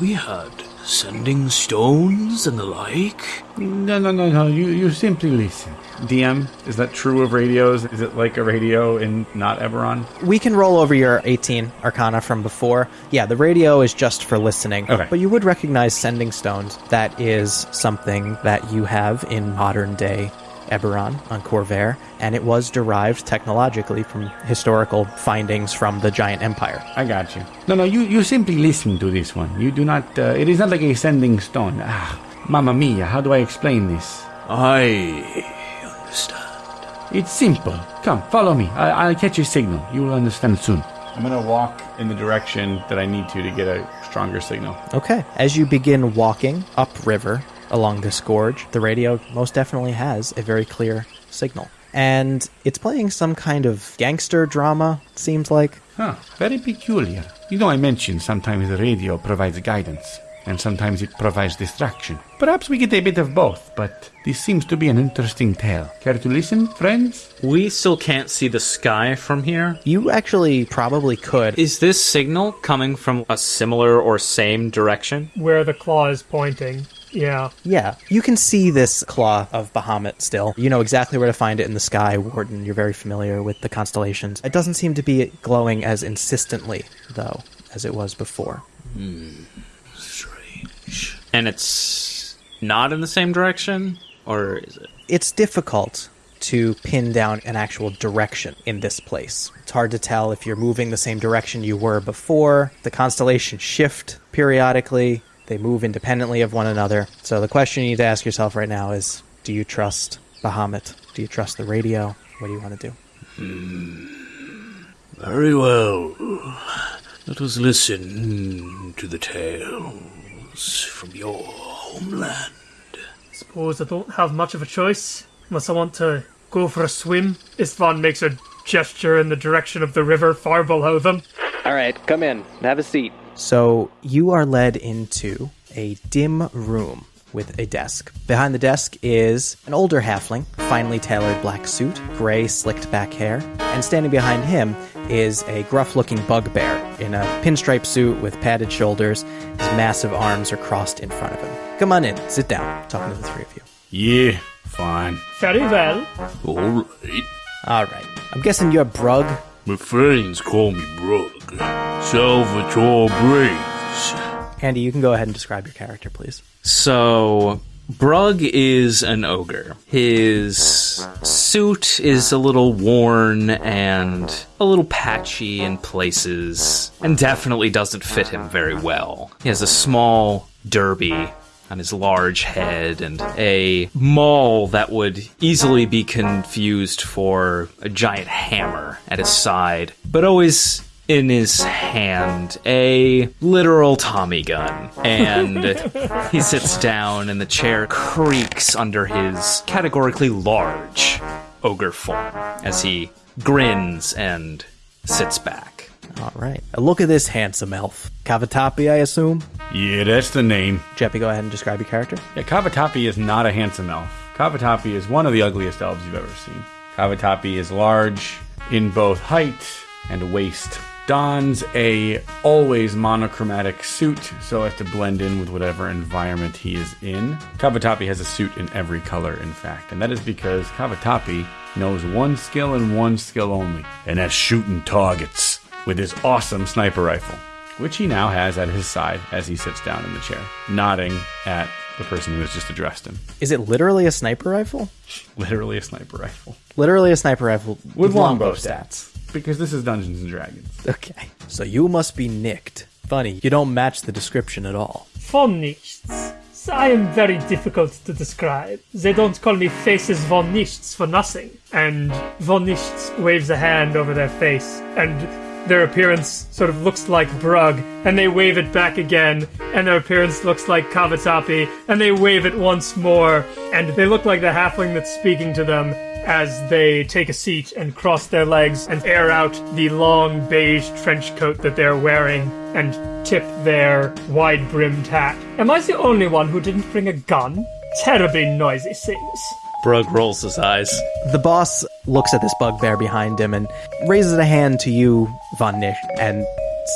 we had sending stones and the like. No, no, no, no. You, you simply listen. DM, is that true of radios? Is it like a radio in not Eberron? We can roll over your 18 Arcana from before. Yeah, the radio is just for listening. Okay. But you would recognize sending stones. That is something that you have in modern day Eberron on Khorvaire, and it was derived technologically from historical findings from the giant empire. I got you. No, no, you, you simply listen to this one. You do not, uh, it is not like a sending stone. Ah, mamma mia, how do I explain this? I understand. It's simple. Come, follow me. I, I'll catch your signal. You will understand soon. I'm gonna walk in the direction that I need to to get a stronger signal. Okay. As you begin walking upriver along this gorge, the radio most definitely has a very clear signal. And it's playing some kind of gangster drama, it seems like. Huh, very peculiar. You know, I mentioned sometimes the radio provides guidance, and sometimes it provides distraction. Perhaps we get a bit of both, but this seems to be an interesting tale. Care to listen, friends? We still can't see the sky from here. You actually probably could. Is this signal coming from a similar or same direction? Where the claw is pointing. Yeah. Yeah, you can see this claw of Bahamut still. You know exactly where to find it in the sky, Warden. You're very familiar with the constellations. It doesn't seem to be glowing as insistently, though, as it was before. Strange. And it's not in the same direction? Or is it? It's difficult to pin down an actual direction in this place. It's hard to tell if you're moving the same direction you were before. The constellations shift periodically, they move independently of one another. So the question you need to ask yourself right now is do you trust Bahamut? Do you trust the radio? What do you want to do? Hmm. Very well. Let us listen to the tales from your homeland. Suppose I don't have much of a choice unless I want to go for a swim. Istvan makes a gesture in the direction of the river far below them. All right, come in. Have a seat. So you are led into a dim room with a desk. Behind the desk is an older halfling, finely tailored black suit, gray slicked back hair, and standing behind him is a gruff looking bugbear in a pinstripe suit with padded shoulders. His massive arms are crossed in front of him. Come on in, sit down. Talking to the three of you. Yeah, fine. Very well. All right. All right. I'm guessing you're Brug. My friends call me Brug. Salvatore Braves. Andy, you can go ahead and describe your character, please. So, Brug is an ogre. His suit is a little worn and a little patchy in places, and definitely doesn't fit him very well. He has a small derby on his large head and a maul that would easily be confused for a giant hammer at his side, but always in his hand a literal Tommy gun. And he sits down, and the chair creaks under his categorically large ogre form as he grins and sits back. All right. Look at this handsome elf. Kavatapi, I assume? Yeah, that's the name. Jeppy, go ahead and describe your character. Yeah, Kavatapi is not a handsome elf. Kavatapi is one of the ugliest elves you've ever seen. Kavatapi is large in both height and waist. Dons a always monochromatic suit so as to blend in with whatever environment he is in. Kavatapi has a suit in every color, in fact, and that is because Kavatapi knows one skill and one skill only, and that's shooting targets with his awesome sniper rifle, which he now has at his side as he sits down in the chair, nodding at the person who has just addressed him. Is it literally a sniper rifle? Literally a sniper rifle. Literally a sniper rifle With longbow stats. Because this is Dungeons and Dragons. Okay. So you must be Nichts. Funny, you don't match the description at all. Von Nichts. I am very difficult to describe. They don't call me Faces Von Nichts for nothing. And Von Nichts waves a hand over their face, and their appearance sort of looks like Brug, and they wave it back again, and their appearance looks like Kavatapi, and they wave it once more, and they look like the halfling that's speaking to them as they take a seat and cross their legs and air out the long beige trench coat that they're wearing and tip their wide brimmed hat. Am I the only one who didn't bring a gun? terribly noisy things. Brug rolls his eyes. The boss looks at this bugbear behind him and raises a hand to you, Von Nichts, and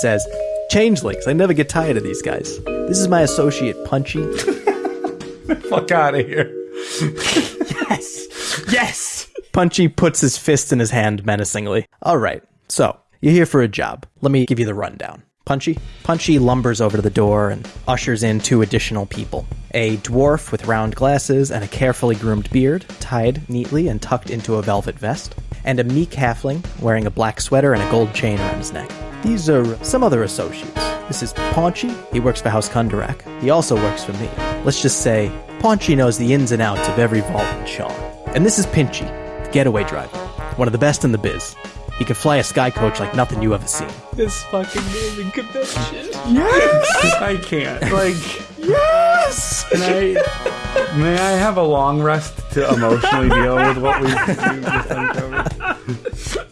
says, Changelings, I never get tired of these guys. This is my associate, Punchy. Fuck out of here. Yes! Yes! Punchy puts his fist in his hand menacingly. All right, so you're here for a job. Let me give you the rundown. Punchy? Punchy lumbers over to the door and ushers in two additional people a dwarf with round glasses and a carefully groomed beard, tied neatly and tucked into a velvet vest, and a meek halfling wearing a black sweater and a gold chain around his neck. These are some other associates. This is Paunchy. He works for House Kundarak. He also works for me. Let's just say Paunchy knows the ins and outs of every vault in Sharn. And this is Pinchy, getaway driver, one of the best in the biz. He can fly a sky coach like nothing you ever seen. This fucking naming convention. Yes, I can't. Like, yes! Can I, may I have a long rest to emotionally deal with what we've, we've just uncovered?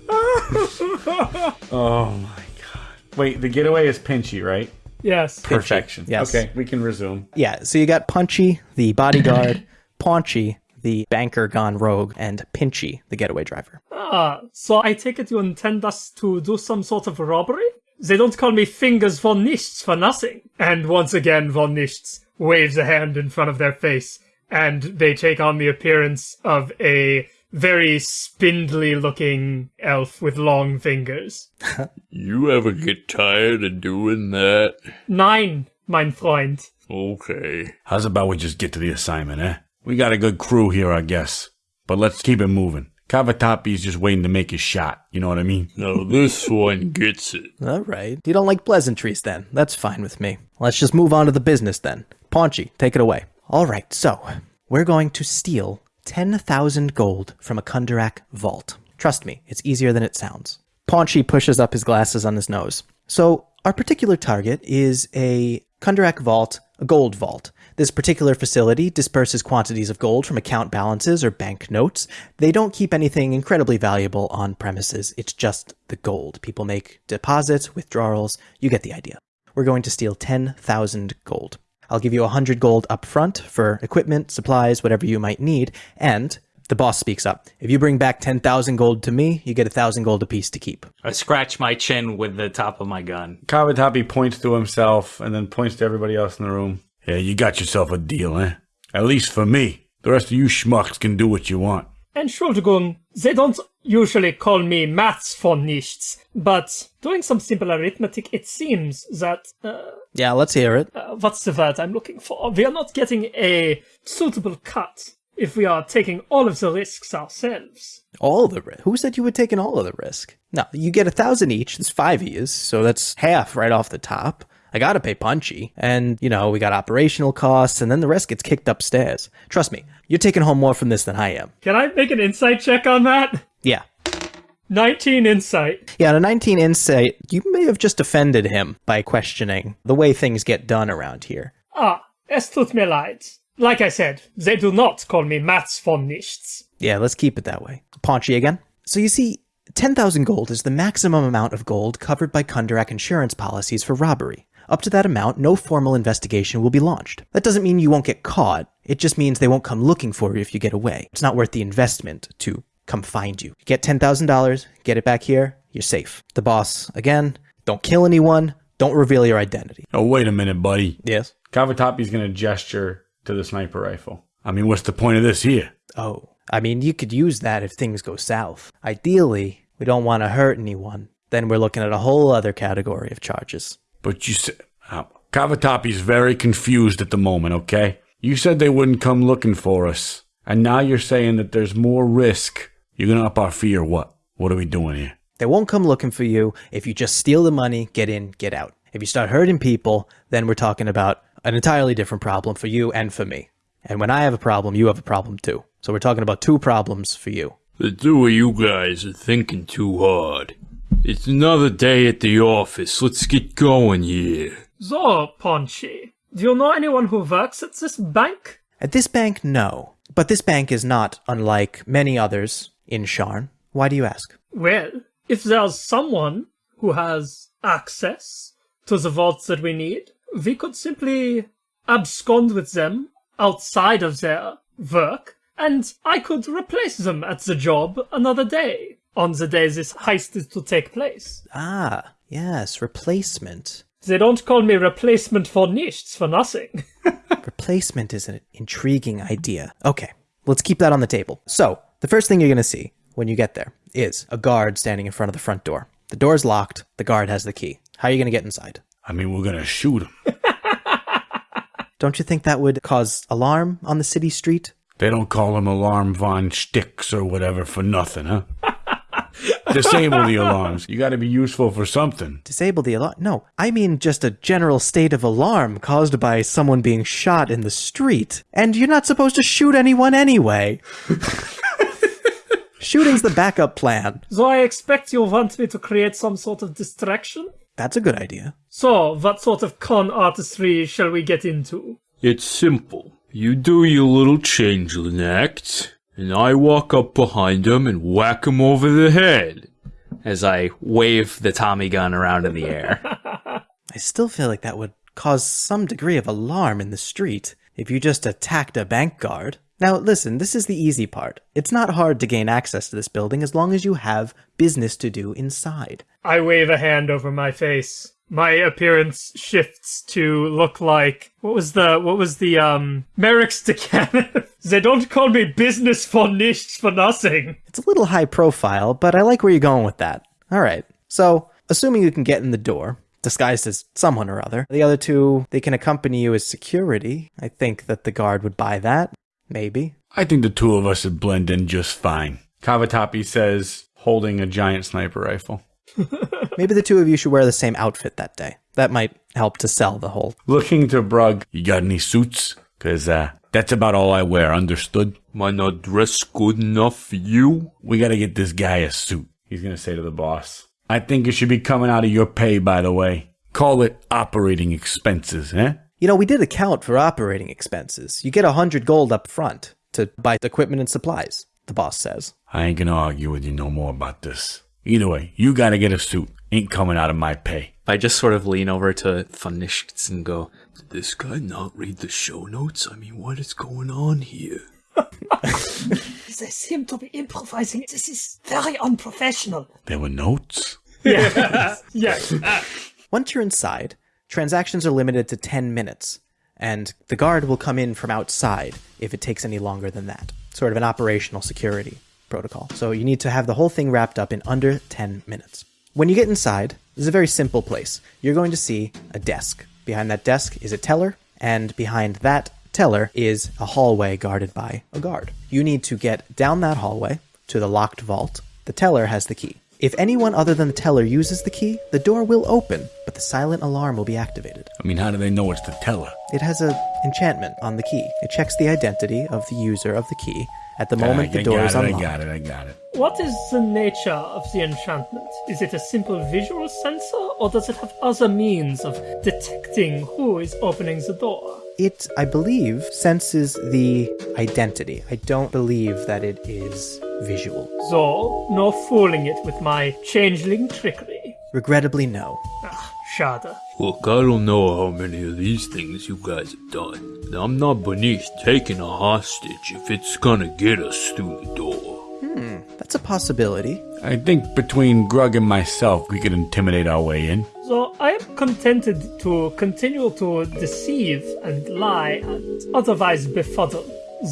oh my god. Wait, the getaway is Pinchy, right? Yes. Perfection. yes. Okay, we can resume. Yeah, so you got Punchy, the bodyguard, Paunchy, the banker gone rogue, and Pinchy, the getaway driver. Ah, so I take it you intend us to do some sort of robbery? They don't call me Fingers von Nichts for nothing. And once again, von Nichts waves a hand in front of their face, and they take on the appearance of a very spindly looking elf with long fingers. You ever get tired of doing that? Nein, mein Freund. Okay. How's about we just get to the assignment, eh? We got a good crew here, I guess. But let's keep it moving. Kavatapi's just waiting to make his shot. You know what I mean? No, this one gets it. All right. You don't like pleasantries then. That's fine with me. Let's just move on to the business then. Paunchy, take it away. All right, so we're going to steal 10,000 gold from a Kundarak vault. Trust me, it's easier than it sounds. Paunchy pushes up his glasses on his nose. So, our particular target is a Kundarak vault, a gold vault. This particular facility disperses quantities of gold from account balances or bank notes. They don't keep anything incredibly valuable on premises. It's just the gold. People make deposits, withdrawals. You get the idea. We're going to steal 10,000 gold. I'll give you 100 gold up front for equipment, supplies, whatever you might need, and the boss speaks up. If you bring back 10,000 gold to me, you get 1,000 gold apiece to keep. I scratch my chin with the top of my gun. Kavatapi points to himself and then points to everybody else in the room. Yeah, you got yourself a deal, eh? At least for me. The rest of you schmucks can do what you want. Entschuldigung, they don't usually call me maths von Nichts, but doing some simple arithmetic, it seems that, uh, Yeah, let's hear it. uh, what's the word I'm looking for? We are not getting a suitable cut if we are taking all of the risks ourselves. All the risk. Who said you were taking all of the risk? No, you get a thousand each. There's five of yous, so that's half right off the top. I gotta pay Punchy. And, you know, we got operational costs, and then the rest gets kicked upstairs. Trust me, you're taking home more from this than I am. Can I make an insight check on that? Yeah. 19 insight. Yeah, on a 19 insight, you may have just offended him by questioning the way things get done around here. Ah, es tut mir leid. Like I said, they do not call me Mats von Nichts. Yeah, let's keep it that way. Paunchy again. So you see, 10,000 gold is the maximum amount of gold covered by Kundarak insurance policies for robbery. Up to that amount, no formal investigation will be launched. That doesn't mean you won't get caught. It just means they won't come looking for you if you get away. It's not worth the investment to come find you. Get $10,000, get it back here, you're safe. The boss, again, don't kill anyone, don't reveal your identity. Oh, wait a minute, buddy. Yes? Kavatapi's going to gesture to the sniper rifle. I mean, what's the point of this here? Oh, I mean, you could use that if things go south. Ideally, we don't want to hurt anyone. Then we're looking at a whole other category of charges. But you said. Uh, Kavatapi's very confused at the moment, okay? You said they wouldn't come looking for us. And now you're saying that there's more risk. You're gonna up our fee or what? What are we doing here? They won't come looking for you if you just steal the money, get in, get out. If you start hurting people, then we're talking about an entirely different problem for you and for me. And when I have a problem, you have a problem too. So we're talking about two problems for you. The two of you guys are thinking too hard. It's another day at the office. Let's get going here. So, Paunchy, do you know anyone who works at this bank? At this bank, no. But this bank is not unlike many others in Sharn. Why do you ask? Well, if there's someone who has access to the vaults that we need, we could simply abscond with them outside of their work, and I could replace them at the job another day, on the day this heist is to take place. Ah, yes, replacement. They don't call me replacement for nichts for nothing. Replacement is an intriguing idea. Okay, let's keep that on the table. So, the first thing you're going to see when you get there is a guard standing in front of the front door. The door's locked, the guard has the key. How are you going to get inside? I mean, we're gonna shoot him. Don't you think that would cause alarm on the city street? They don't call him Alarm Von Sticks or whatever for nothing, huh? Disable the alarms. You gotta be useful for something. Disable the alarm? No, I mean just a general state of alarm caused by someone being shot in the street. And you're not supposed to shoot anyone anyway. Shooting's the backup plan. so I expect you'll want me to create some sort of distraction? That's a good idea. So, what sort of con artistry shall we get into? It's simple. You do your little changeling act, and I walk up behind him and whack him over the head. As I wave the Tommy gun around in the air. I still feel like that would cause some degree of alarm in the street if you just attacked a bank guard. Now, listen, this is the easy part. It's not hard to gain access to this building as long as you have business to do inside. I wave a hand over my face. My appearance shifts to look like what was the what was the um Merrick Stakhanov? they don't call me business for nichts for nothing. It's a little high profile, but I like where you're going with that. All right. So, assuming you can get in the door, disguised as someone or other, the other two, they can accompany you as security. I think that the guard would buy that. Maybe. I think the two of us would blend in just fine. Kavatapi says, holding a giant sniper rifle. Maybe the two of you should wear the same outfit that day. That might help to sell the whole. Looking to Brug, You got any suits? Cause, uh, that's about all I wear, understood? Am I not dress good enough for you? We gotta get this guy a suit. he's gonna say to the boss. I think it should be coming out of your pay, by the way. Call it operating expenses, eh? You know, we did account for operating expenses. You get a hundred gold up front to buy equipment and supplies, the boss says. I ain't gonna argue with you no more about this. Either way, you gotta get a suit. Ain't coming out of my pay. I just sort of lean over to Von Nichts and go, Did this guy not read the show notes? I mean, what is going on here? They seem to be improvising. This is very unprofessional. There were notes? Yeah. yeah. Once you're inside, transactions are limited to 10 minutes, and the guard will come in from outside if it takes any longer than that. Sort of an operational security protocol. So you need to have the whole thing wrapped up in under 10 minutes. When you get inside, this is a very simple place. You're going to see a desk. Behind that desk is a teller, and behind that teller is a hallway guarded by a guard. You need to get down that hallway to the locked vault. The teller has the key. If anyone other than the teller uses the key, the door will open, but the silent alarm will be activated. I mean, how do they know it's the teller? It has a enchantment on the key. It checks the identity of the user of the key at the ah, moment I, the door got is it, unlocked. I got it, I got it. What is the nature of the enchantment? Is it a simple visual sensor, or does it have other means of detecting who is opening the door? It, I believe, senses the identity. I don't believe that it is visual. So, no fooling it with my changeling trickery. Regrettably, no. Ah, shada. Look, I don't know how many of these things you guys have done. I'm not beneath taking a hostage if it's gonna get us through the door. That's a possibility. I think between Grug and myself, we could intimidate our way in. So I am contented to continue to deceive and lie and otherwise befuddle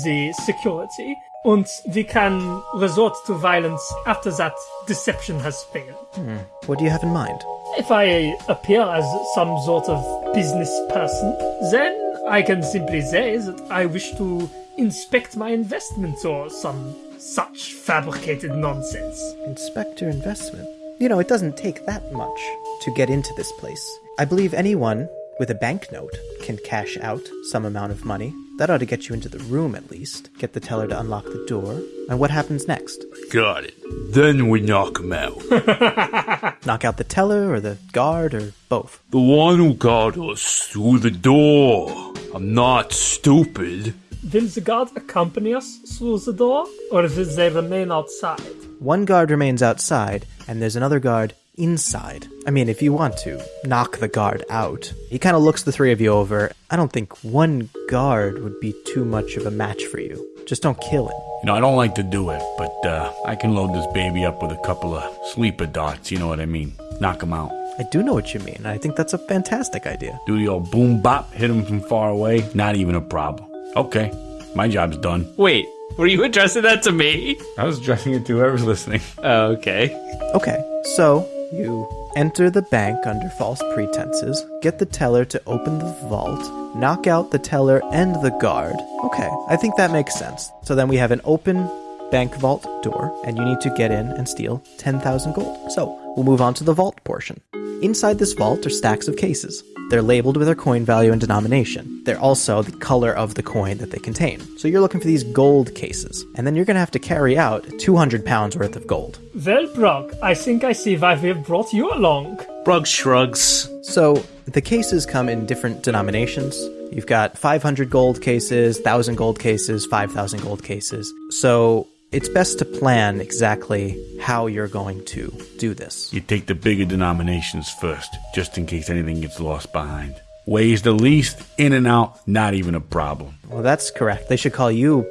the security. And we can resort to violence after that deception has failed. Hmm. What do you have in mind? If I appear as some sort of business person, then I can simply say that I wish to inspect my investments or some such fabricated nonsense. Inspector investment. You know, it doesn't take that much to get into this place. I believe anyone with a banknote can cash out some amount of money. That ought to get you into the room at least. Get the teller to unlock the door. And what happens next? Got it. Then we knock him out. Knock out the teller or the guard or both? the one who got us through the door. I'm not stupid. Will the guard accompany us through the door, or will they remain outside? One guard remains outside, and there's another guard inside. I mean, if you want to knock the guard out. He kind of looks the three of you over. I don't think one guard would be too much of a match for you. Just don't kill him. You know, I don't like to do it, but uh, I can load this baby up with a couple of sleeper dots, you know what I mean? Knock him out. I do know what you mean. I think that's a fantastic idea. Do the old boom bop, hit him from far away, not even a problem. Okay, my job's done. Wait, were you addressing that to me? I was addressing it to whoever's listening. Oh, okay. Okay, so you enter the bank under false pretenses, get the teller to open the vault, knock out the teller and the guard. Okay, I think that makes sense. So then we have an open bank vault door, and you need to get in and steal 10,000 gold. So we'll move on to the vault portion. Inside this vault are stacks of cases. They're labeled with their coin value and denomination. They're also the color of the coin that they contain. So you're looking for these gold cases, and then you're going to have to carry out 200 pounds worth of gold. Well, Brug, I think I see why we have brought you along. Brug shrugs. So the cases come in different denominations. You've got 500 gold cases, 1,000 gold cases, 5,000 gold cases. So it's best to plan exactly how you're going to do this. You take the bigger denominations first, just in case anything gets lost behind. Weighs the least, in and out, not even a problem. Well, that's correct. They should call you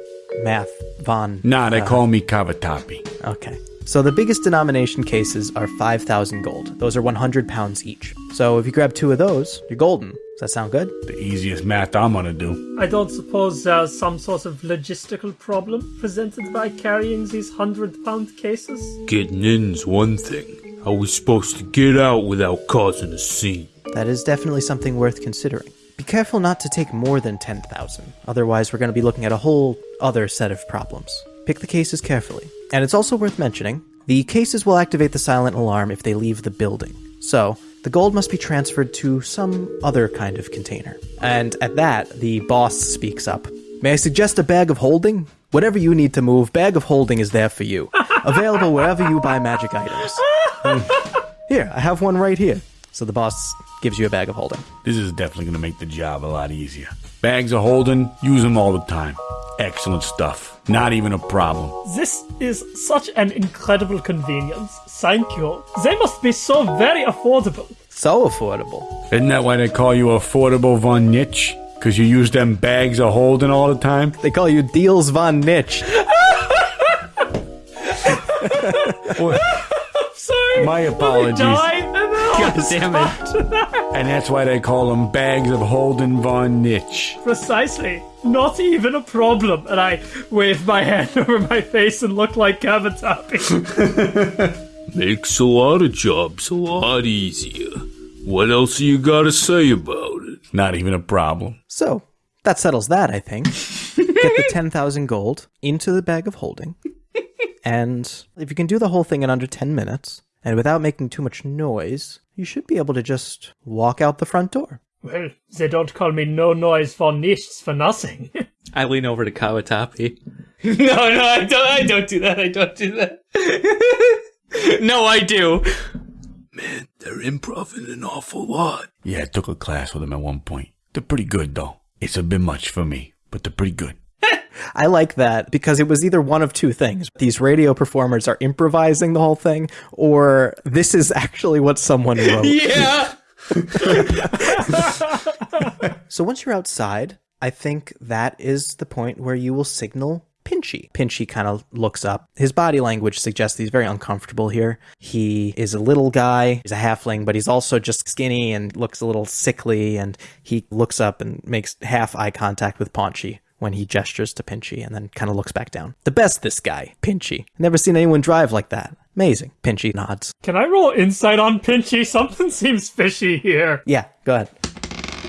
Math Von. Nah, they uh, call me Kavatapi. Okay. So the biggest denomination cases are 5,000 gold. Those are 100 pounds each. So if you grab two of those, you're golden. Does that sound good? The easiest math I'm gonna do. I don't suppose there's some sort of logistical problem presented by carrying these hundred pound cases? Getting in's one thing. How we supposed to get out without causing a scene? That is definitely something worth considering. Be careful not to take more than 10,000. Otherwise, we're going to be looking at a whole other set of problems. Pick the cases carefully. And it's also worth mentioning the cases will activate the silent alarm if they leave the building. So, the gold must be transferred to some other kind of container. And at that, the boss speaks up. May I suggest a bag of holding? Whatever you need to move, bag of holding is there for you. Available wherever you buy magic items. Hmm. Here, I have one right here. So the boss gives you a bag of holding. This is definitely gonna make the job a lot easier. Bags of holding, use them all the time. Excellent stuff. Not even a problem. This is such an incredible convenience. Thank you. They must be so very affordable. So affordable. Isn't that why they call you Affordable Von Nichts? Because you use them bags of holding all the time? They call you Deals von Nichts. Sorry. My Let me apologies. Die. God damn it. And that's why they call them bags of holding Von Nichts. Precisely. Not even a problem. And I wave my hand over my face and look like Kavatapi. Makes a lot of jobs a lot easier. What else you gotta say about it? Not even a problem. So, that settles that, I think. Get the 10,000 gold into the bag of holding. And if you can do the whole thing in under 10 minutes, and without making too much noise, you should be able to just walk out the front door. well, they don't call me no noise for nichts for nothing. I lean over to Kavatapi. no, no, I don't. I don't do that. I don't do that. no, I do. Man, they're improving an awful lot. Yeah, I took a class with them at one point. They're pretty good, though. It's a bit much for me, but they're pretty good. I like that because it was either one of two things. These radio performers are improvising the whole thing, or this is actually what someone wrote. Yeah. So once you're outside, I think that is the point where you will signal Pinchy. Pinchy kind of looks up. His body language suggests he's very uncomfortable here. He is a little guy, he's a halfling, but he's also just skinny and looks a little sickly. And he looks up and makes half eye contact with Paunchy when he gestures to Pinchy and then kind of looks back down. The best, this guy, Pinchy. Never seen anyone drive like that. Amazing. Pinchy nods. Can I roll insight on Pinchy? Something seems fishy here. Yeah, go ahead.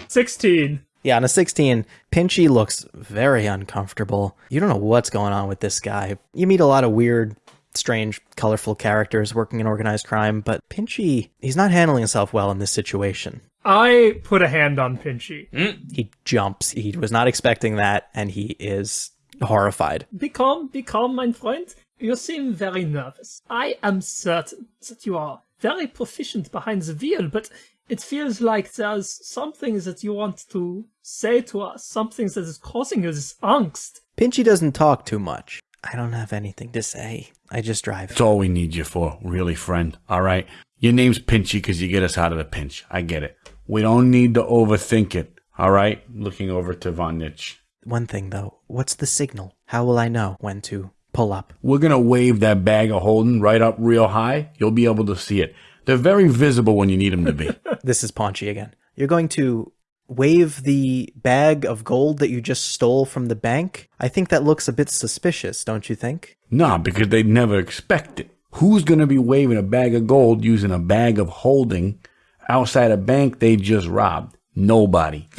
16. Yeah, on a 16, Pinchy looks very uncomfortable. You don't know what's going on with this guy. You meet a lot of weird, strange, colorful characters working in organized crime, but Pinchy, he's not handling himself well in this situation. I put a hand on Pinchy. Mm. He jumps. He was not expecting that, and he is horrified. Be calm, be calm, mein Freund. You seem very nervous. I am certain that you are very proficient behind the wheel, but it feels like there's something that you want to say to us, something that is causing you this angst. Pinchy doesn't talk too much. I don't have anything to say. I just drive. That's all we need you for, really, friend. All right? Your name's Pinchy because you get us out of the pinch. I get it. We don't need to overthink it. All right? Looking over to Von Nichts. One thing though, what's the signal? How will I know when to pull up? We're going to wave that bag of holding right up real high. You'll be able to see it. They're very visible when you need them to be. This is Paunchy again. You're going to wave the bag of gold that you just stole from the bank? I think that looks a bit suspicious, don't you think? nah, because they'd never expect it. Who's going to be waving a bag of gold using a bag of holding outside a bank they just robbed? Nobody.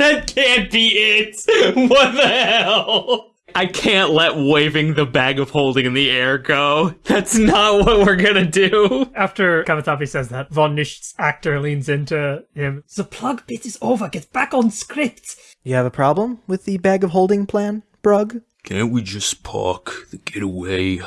That can't be it. What the hell? I can't let waving the bag of holding in the air go. That's not what we're gonna do. After Kavatapi says that, Von Nicht's actor leans into him. The plug bit is over. Get back on script. You have a problem with the bag of holding plan, Brug? Can't we just park the getaway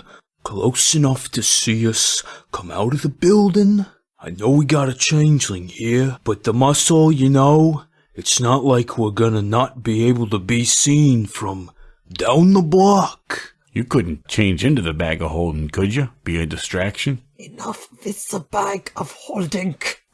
close enough to see us come out of the building? I know we got a changeling here, but the muscle, you know, it's not like we're gonna not be able to be seen from down the block. You couldn't change into the bag of holding, could you? Be a distraction? Enough with the bag of holding.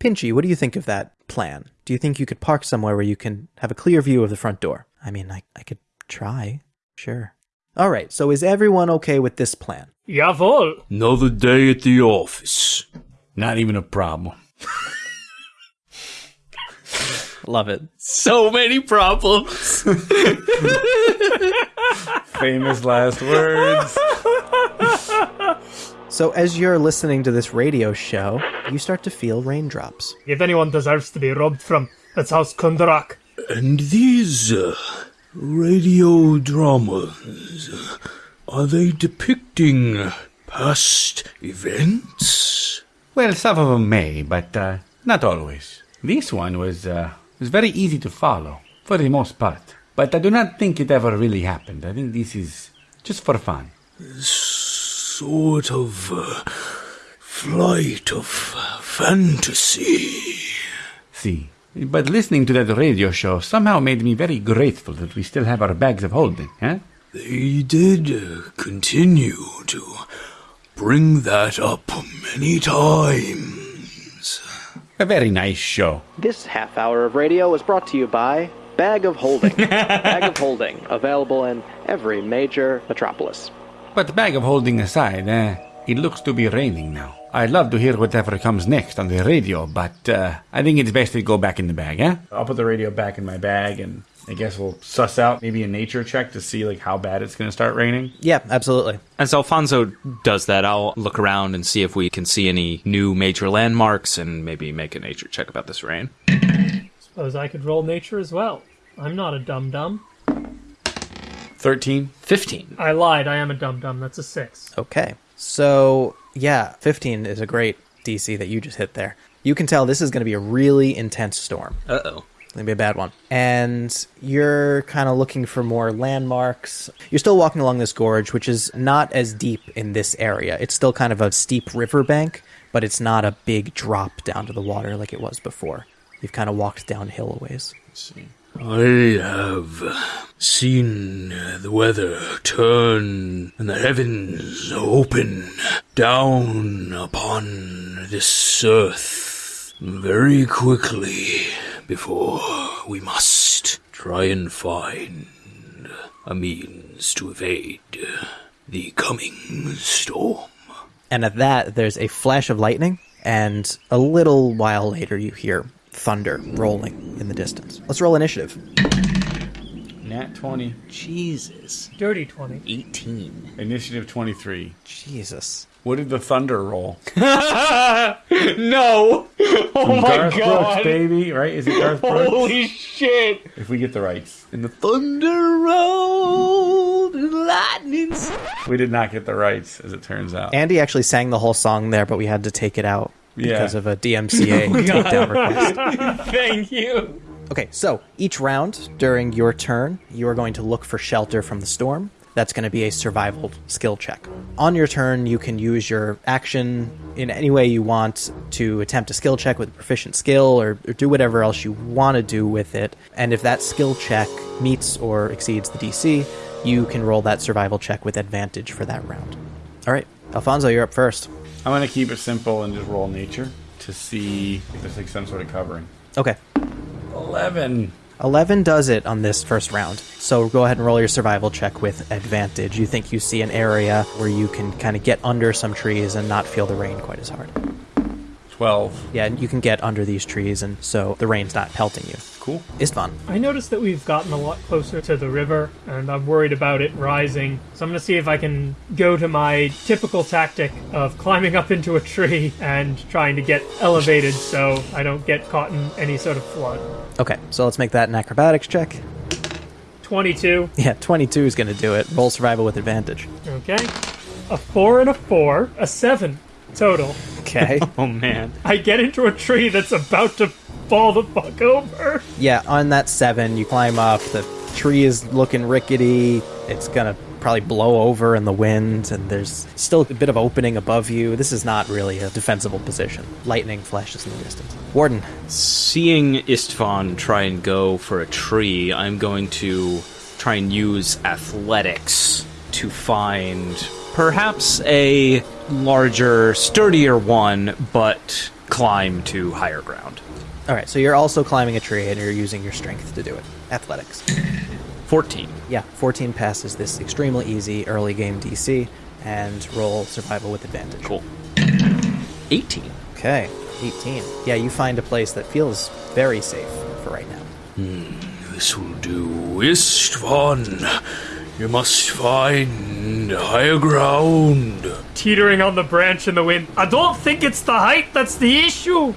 Pinchy, what do you think of that plan? Do you think you could park somewhere where you can have a clear view of the front door? I mean, I, I could try. Sure. All right, so is everyone okay with this plan? Jawohl. Another day at the office. Not even a problem. Love it. So many problems. Famous last words. So, as you're listening to this radio show, you start to feel raindrops. If anyone deserves to be robbed from, it's House Kundarak. And these uh, radio dramas, are they depicting past events? Well, some of them may, but uh, not always. This one was uh, was very easy to follow for the most part, but I do not think it ever really happened. I think this is just for fun. Sort of uh, flight of fantasy. See, but listening to that radio show somehow made me very grateful that we still have our bags of holding. Eh? They did uh, continue to bring that up many times. A very nice show. This half hour of radio was brought to you by Bag of Holding. Bag of Holding, available in every major metropolis. But the bag of holding aside, eh, it looks to be raining now. I'd love to hear whatever comes next on the radio, but uh, I think it's best to go back in the bag, eh? I'll put the radio back in my bag and I guess we'll suss out maybe a nature check to see like how bad it's going to start raining. Yeah, absolutely. As Alfonso does that, I'll look around and see if we can see any new major landmarks and maybe make a nature check about this rain. Suppose I could roll nature as well. I'm not a dum dum. 13. 15. I lied. I am a dum dum. That's a six. Okay. So, yeah, 15 is a great DC that you just hit there. You can tell this is going to be a really intense storm. Uh oh. It's going to be a bad one. And you're kind of looking for more landmarks. You're still walking along this gorge, which is not as deep in this area. It's still kind of a steep riverbank, but it's not a big drop down to the water like it was before. You've kind of walked downhill a ways. I have seen the weather turn and the heavens open down upon this earth very quickly before we must try and find a means to evade the coming storm. And at that, there's a flash of lightning, and a little while later, you hear thunder rolling in the distance. Let's roll initiative. Nat 20. Jesus. Dirty 20. 18. Initiative 23. Jesus. What did the thunder roll? No! Oh my Garth Brooks, god! baby, right? Is it Garth Brooks? Holy shit! if we get the rights. And the thunder rolled and lightning. We did not get the rights, as it turns out. Andy actually sang the whole song there, but we had to take it out Yeah. because of a DMCA oh takedown request. Thank you. Okay, so each round during your turn, you are going to look for shelter from the storm. That's going to be a survival skill check. On your turn, you can use your action in any way you want to attempt a skill check with a proficient skill or, or do whatever else you want to do with it. And if that skill check meets or exceeds the DC, you can roll that survival check with advantage for that round. All right, Alfonso, you're up first. I'm gonna keep it simple and just roll nature to see if there's like some sort of covering. Okay. Eleven. 11 does it on this first round. So go ahead and roll your survival check with advantage. You think you see an area where you can kind of get under some trees and not feel the rain quite as hard. Twelve. Yeah, and you can get under these trees, and so the rain's not pelting you. Cool. Istvan. I noticed that we've gotten a lot closer to the river, and I'm worried about it rising. So I'm going to see if I can go to my typical tactic of climbing up into a tree and trying to get elevated so I don't get caught in any sort of flood. Okay, so let's make that an acrobatics check. 22. Yeah, 22 is going to do it. Roll survival with advantage. Okay. A 4 and a 4. A 7 total. Okay. Oh man. I get into a tree that's about to fall the fuck over. yeah, on that 7, you climb up. The tree is looking rickety. It's going to probably blow over in the wind, and there's still a bit of opening above you. This is not really a defensible position. Lightning flashes in the distance. Warden. Seeing Istvan try and go for a tree, I'm going to try and use athletics to find perhaps a larger, sturdier one, but climb to higher ground. All right, so you're also climbing a tree, and you're using your strength to do it. Athletics. 14. Yeah, 14 passes this extremely easy early game DC, and roll survival with advantage. Cool. 18. Okay, 18. Yeah, you find a place that feels very safe for right now. Hmm, this will do. Istvan, you must find higher ground. Teetering on the branch in the wind. I don't think it's the height that's the issue.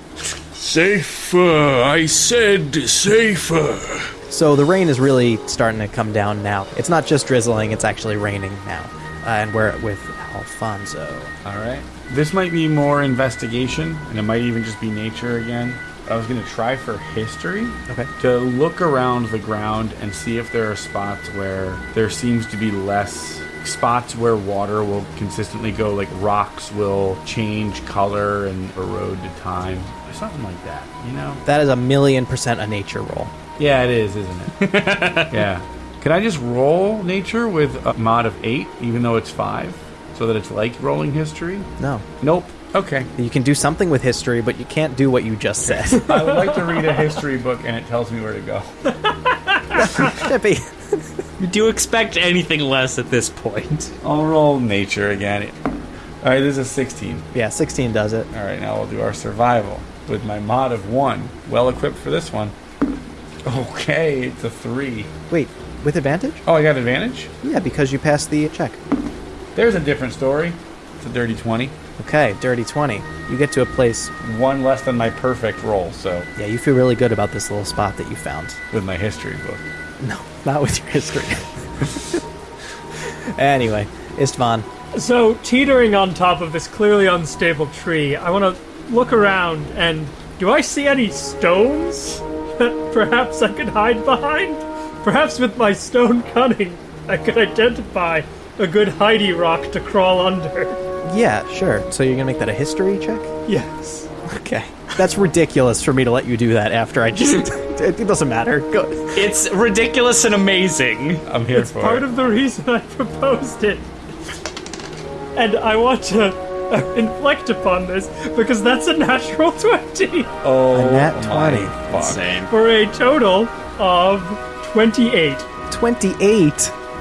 Safer, I said safer. So the rain is really starting to come down now. It's not just drizzling, it's actually raining now. Uh, and we're with Alfonso. All right. This might be more investigation, and it might even just be nature again. I was going to try for history. Okay. To look around the ground and see if there are spots where there seems to be less spots where water will consistently go, like rocks will change color and erode to time. Something like that, you know? That is a million percent a nature roll. Yeah, it is, isn't it? yeah. Can I just roll nature with a mod of 8, even though it's 5? So that it's like rolling history? No. Nope. Okay. You can do something with history, but you can't do what you just said. I would like to read a history book and it tells me where to go. Chippy. Do you do expect anything less at this point. I'll roll nature again. All right, this is a 16. yeah, 16 does it. All right, now we'll do our survival with my mod of 1. Well equipped for this one. Okay, it's a 3. Wait, with advantage? Oh, I got advantage? Yeah, because you passed the check. There's a different story. It's a dirty 20. Okay, dirty 20. You get to a place, One less than my perfect roll, so yeah, you feel really good about this little spot that you found. with my history book. No, not with your history. anyway, Istvan. So, teetering on top of this clearly unstable tree, I want to look around and do I see any stones that perhaps I could hide behind? Perhaps with my stone cunning, I could identify a good hidey rock to crawl under. Yeah, sure. So you're gonna make that a history check? Yes. Okay. That's ridiculous for me to let you do that after I just. it doesn't matter. Go. It's ridiculous and amazing. I'm here It's for part it. of the reason I proposed it. And I want to uh, inflect upon this because that's a natural 20 oh, A nat 20. fuck. Insane. for a total of 28. 28.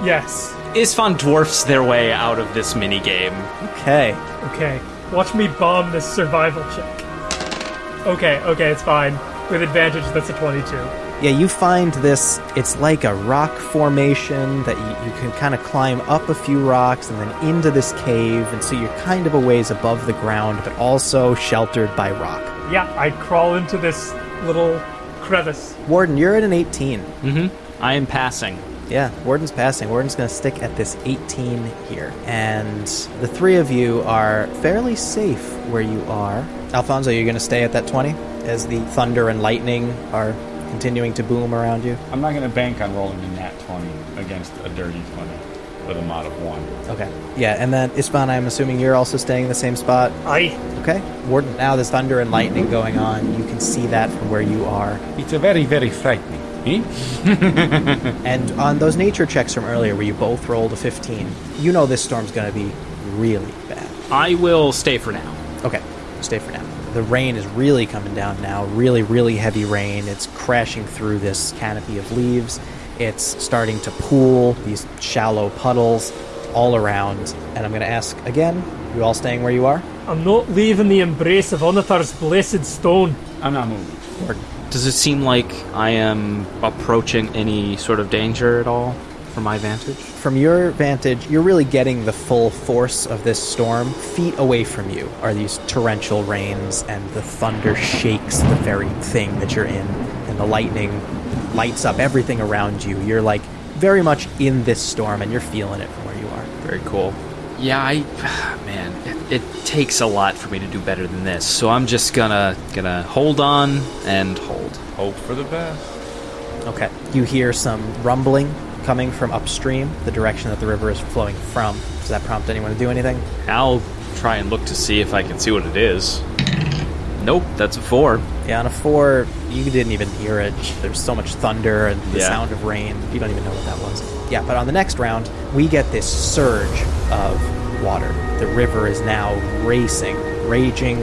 Yes. Istvan dwarfs their way out of this mini game. Okay. Okay, watch me bomb this survival check. Okay, okay, it's fine. With advantage, that's a 22. Yeah, you find this. It's like a rock formation that you, you can kind of climb up a few rocks and then into this cave, and so you're kind of a ways above the ground, but also sheltered by rock. Yeah, I crawl into this little crevice. Warden, you're at an 18. Mm hmm. I am passing. Yeah, Warden's passing. Warden's going to stick at this 18 here. And the three of you are fairly safe where you are. Alfonso, you're going to stay at that 20 as the thunder and lightning are continuing to boom around you? I'm not going to bank on rolling a nat 20 against a dirty 20 with a mod of 1. Okay. Yeah, and then Istvan, I'm assuming you're also staying in the same spot. Aye. Okay. Warden, now there's thunder and lightning going on. You can see that from where you are. It's a very, very frightening. And on those nature checks from earlier where you both rolled a 15, you know this storm's going to be really bad. I will stay for now. Okay, stay for now. The rain is really coming down now. Really, really heavy rain. It's crashing through this canopy of leaves. It's starting to pool, these shallow puddles all around. And I'm going to ask again you all staying where you are? I'm not leaving the embrace of Onatar's blessed stone. I'm not moving. Does it seem like I am approaching any sort of danger at all from my vantage? From your vantage, you're really getting the full force of this storm. Feet away from you are these torrential rains, and the thunder shakes the very thing that you're in, and the lightning lights up everything around you. You're like very much in this storm, and you're feeling it from where you are. Very cool. Yeah, I man, it, it takes a lot for me to do better than this. So I'm just gonna gonna hold on and hold. Hope for the best. Okay. You hear some rumbling coming from upstream, the direction that the river is flowing from. Does that prompt anyone to do anything? I'll try and look to see if I can see what it is. Nope, that's a four. Yeah, on a four, you didn't even hear it. There's so much thunder and the Yeah. sound of rain. You don't even know what that was. Yeah, but on the next round, we get this surge of water. The river is now racing, raging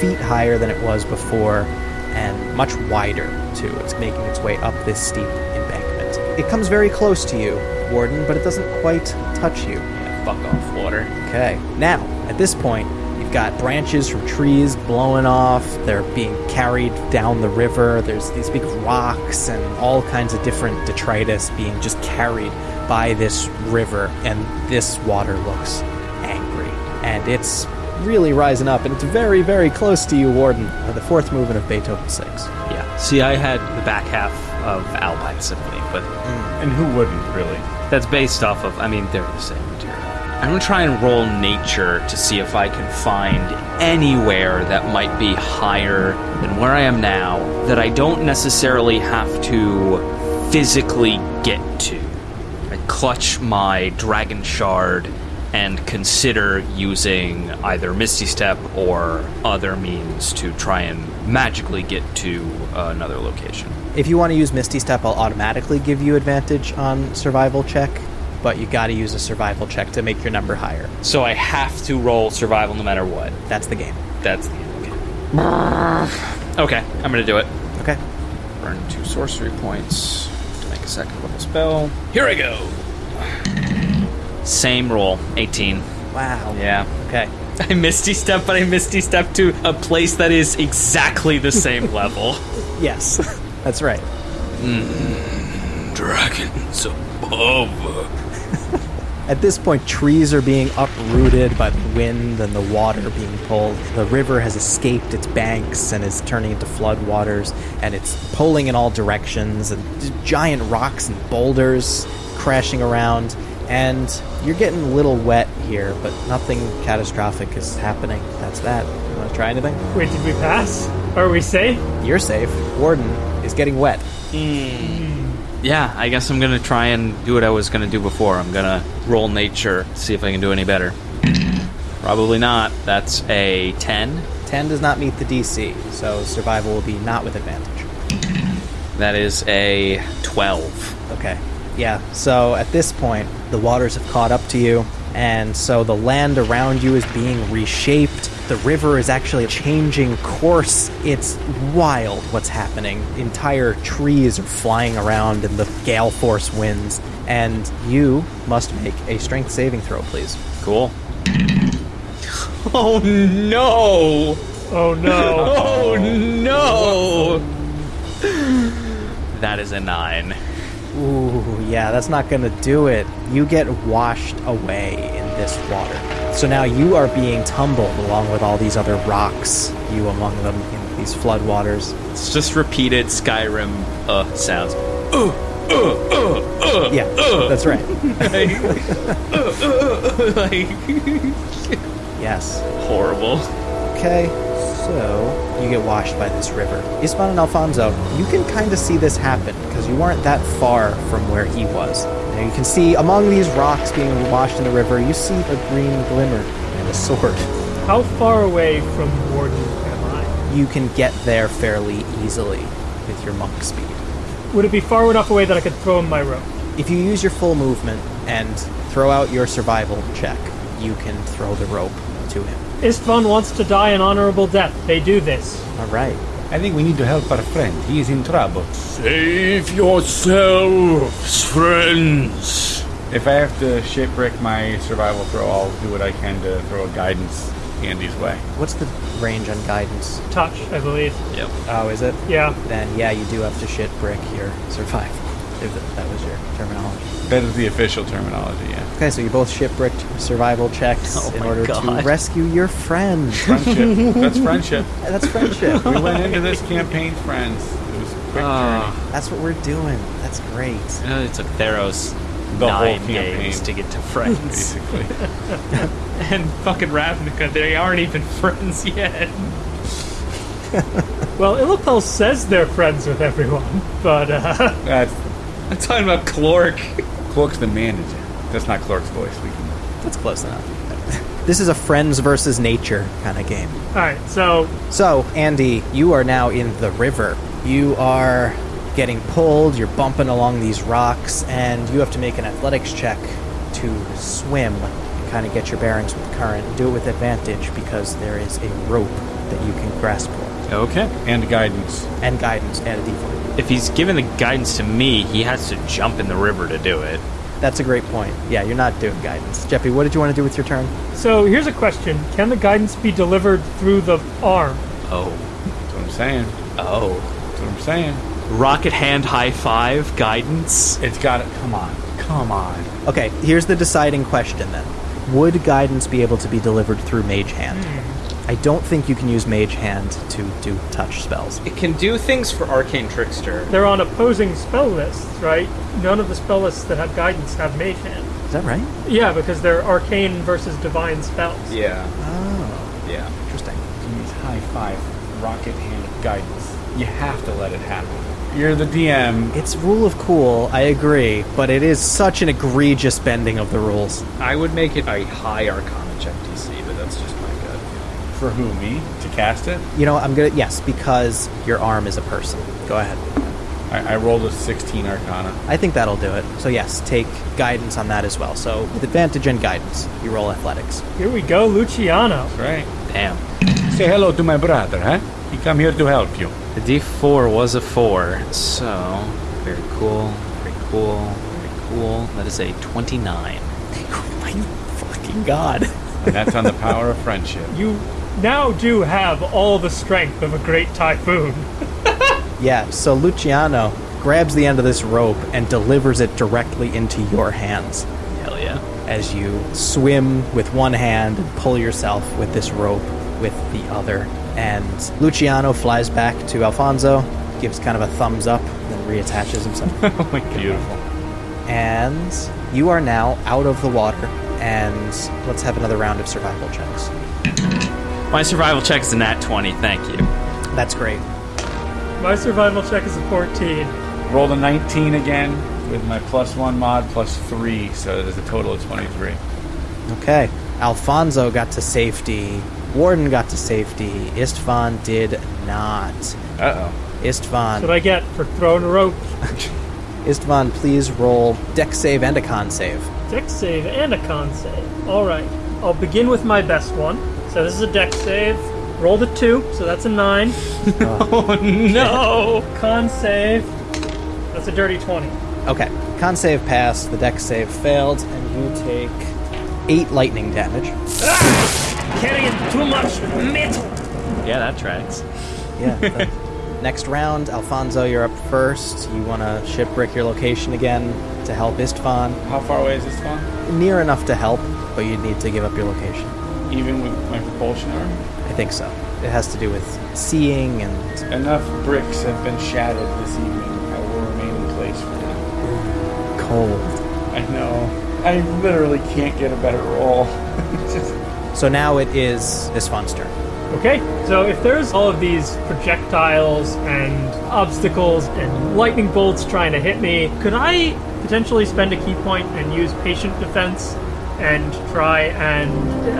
feet higher than it was before, and much wider, too. It's making its way up this steep embankment. It comes very close to you, Warden, but it doesn't quite touch you. Yeah, fuck off, water. Okay. Now, at this point, got branches from trees blowing off. They're being carried down the river. There's these big rocks and all kinds of different detritus being just carried by this river. And this water looks angry. And it's really rising up. And it's very, very close to you, Warden. The fourth movement of Beethoven 6. Yeah. See, I had the back half of Alpine Symphony, but And who wouldn't, really? that's based off of. I mean, they're the same material. I'm gonna try and roll nature to see if I can find anywhere that might be higher than where I am now that I don't necessarily have to physically get to. I clutch my dragon shard and consider using either Misty Step or other means to try and magically get to another location. If you want to use Misty Step, I'll automatically give you advantage on survival check. But you got to use a survival check to make your number higher. So I have to roll survival no matter what. That's the game. That's the game. Okay. Okay, I'm gonna do it. Okay. Burn two sorcery points to make a second level spell. Here I go. Same roll, 18. Wow. Yeah. Okay. I misty step, but I misty step to a place that is exactly the same level. Yes, that's right. Hmm. Dragons above. At this point, trees are being uprooted by the wind and the water being pulled. The river has escaped its banks and is turning into floodwaters, and it's pulling in all directions, and giant rocks and boulders crashing around. And you're getting a little wet here, but nothing catastrophic is happening. That's that. You want to try anything? Wait, did we pass? Are we safe? You're safe. Warden is getting wet. Hmm. Yeah, I guess I'm gonna try and do what I was gonna do before. I'm gonna roll nature, see if I can do any better. Probably not. That's a 10. 10 does not meet the DC, so survival will be not with advantage. That is a 12. Okay. Yeah, so at this point, the waters have caught up to you, and so the land around you is being reshaped. The river is actually changing course. It's wild what's happening. Entire trees are flying around in the gale force winds, and you must make a strength saving throw, please. Cool. Oh no! Oh no. Oh no! That is a 9. Ooh, yeah, that's not gonna do it. You get washed away in this water. So now you are being tumbled along with all these other rocks, you among them, in these floodwaters. It's just repeated Skyrim uh sounds. Uh, uh, uh, Yeah, that's right. like Yes. horrible. Okay, so you get washed by this river. Istvan and Alfonso, you can kind of see this happen because you weren't that far from where he was. Now you can see among these rocks being washed in the river, you see a green glimmer and a sword. How far away from Warden am I? You can get there fairly easily with your monk speed. Would it be far enough away that I could throw him my rope? If you use your full movement and throw out your survival check, you can throw the rope to to him. Istvan wants to die an honorable death. They do this. All right. I think we need to help our friend. He is in trouble. Save yourselves, friends. If I have to shipwreck my survival throw, I'll do what I can to throw a guidance Andy's way. What's the range on guidance? Touch, I believe. Yep. Oh, is it? Yeah. Then yeah, you do have to shit brick your survival. If that- that was your terminology. That is the official terminology, yeah. Okay, so you both shipwrecked survival checks Oh in my order to rescue your friend. Friendship. That's friendship. That's friendship. We went into this campaign friends. It was a quick Ah. journey. That's what we're doing. That's great. You know, it took Theros The whole nine campaign. games to get to friends. Basically. And fucking Ravnica, they aren't even friends yet. Well, Illipel says they're friends with everyone, but uh, That's I'm talking about Clork. Clork's the manager. That's not Clork's voice. We can That's close enough. This is a friends versus nature kind of game. all right. So So, Andy, you are now in the river. You are getting pulled, you're bumping along these rocks, and you have to make an athletics check to swim and kind of get your bearings with the current. Do it with advantage because there is a rope that you can grasp for, Okay. and guidance. and guidance, and a d4. If he's giving the guidance to me, he has to jump in the river to do it. That's a great point. Yeah, you're not doing guidance. Jeffy, what did you want to do with your turn? so here's a question: Can the guidance be delivered through the arm? Oh. That's what I'm saying. Oh. That's what I'm saying. Rocket hand high five guidance. It's got it. Come on. Come on. Okay, here's the deciding question then. Would guidance be able to be delivered through Mage Hand? Hmm. I don't think you can use Mage Hand to do touch spells. It can do things for Arcane Trickster. They're on opposing spell lists, right? None of the spell lists that have guidance have Mage Hand. Is that right? Yeah, because they're arcane versus divine spells. Yeah. Oh, Yeah. interesting. Use high five, rocket hand guidance. You have to let it happen. You're the DM. It's rule of cool, I agree, but it is such an egregious bending of the rules. I would make it a high Arcana check DC, but that's just my gut feeling. For who? Me? To cast it? You know, I'm gonna yes, because your arm is a person. Go ahead. I, I rolled a 16 Arcana. I think that'll do it. So yes, take guidance on that as well. So with advantage and guidance, you roll athletics. Here we go, Luciano. Right. Damn. Say hello to my brother, huh? He come here to help you. The D4 was a 4, so very cool, very cool, very cool. That is a 29. Oh My fucking god. And that's on the power of friendship. You now do have all the strength of a great typhoon. Yeah, so Luciano grabs the end of this rope and delivers it directly into your hands Hell yeah. as you swim with one hand and pull yourself with this rope with the other. And Luciano flies back to Alfonso, gives kind of a thumbs up, then reattaches himself. Oh my god. Beautiful. and you are now out of the water. And let's have another round of survival checks. My survival check is a nat 20, thank you. That's great. My survival check is a 14. Rolled a 19 again with my plus one mod plus three, so there's a total of 23. Okay. Alfonso got to safety. Warden got to safety. Istvan did not. Uh oh. Istvan. What I get for throwing a rope? Istvan, please roll Dex save and a con save. Dex save and a con save. All right. I'll begin with my best one. So this is a Dex save. Rolled a two, so that's a nine. Oh no! Con save. That's a dirty 20. Okay. Con save passed, the Dex save failed, and you take eight lightning damage. Ah! Carrying too much metal. Yeah, that tracks. Yeah. Next round, Alfonso, you're up first. You want to shipwreck your location again to help Istvan. How far away is Istvan? Near enough to help, but you'd need to give up your location. Even with my propulsion arm? I think so. It has to do with seeing and Enough bricks have been shattered this evening. I will remain in place for now. cold. I know. I literally can't get a better roll. Just- So now it is Istvan's turn. Okay, so if there's all of these projectiles and obstacles and lightning bolts trying to hit me, could I potentially spend a ki point and use patient defense and try and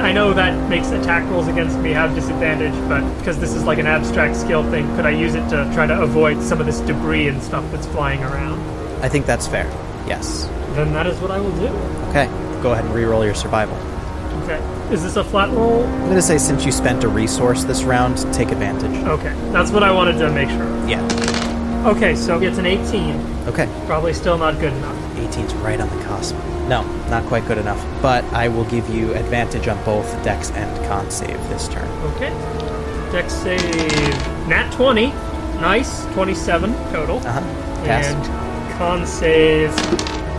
I know that makes attack rolls against me have disadvantage, but because this is like an abstract skill thing, could I use it to try to avoid some of this debris and stuff that's flying around? I think that's fair. Yes. Then that is what I will do. Okay. Go ahead and re-roll your survival. Okay. Is this a flat roll? I'm going to say since you spent a resource this round, take advantage. Okay, that's what I wanted to make sure. Yeah. Okay, so it's an 18. Okay. Probably still not good enough. 18's right on the cusp. No, not quite good enough. But I will give you advantage on both Dex and Con save this turn. Okay. Dex save. Nat 20. Nice. 27 total. Uh huh. And con save.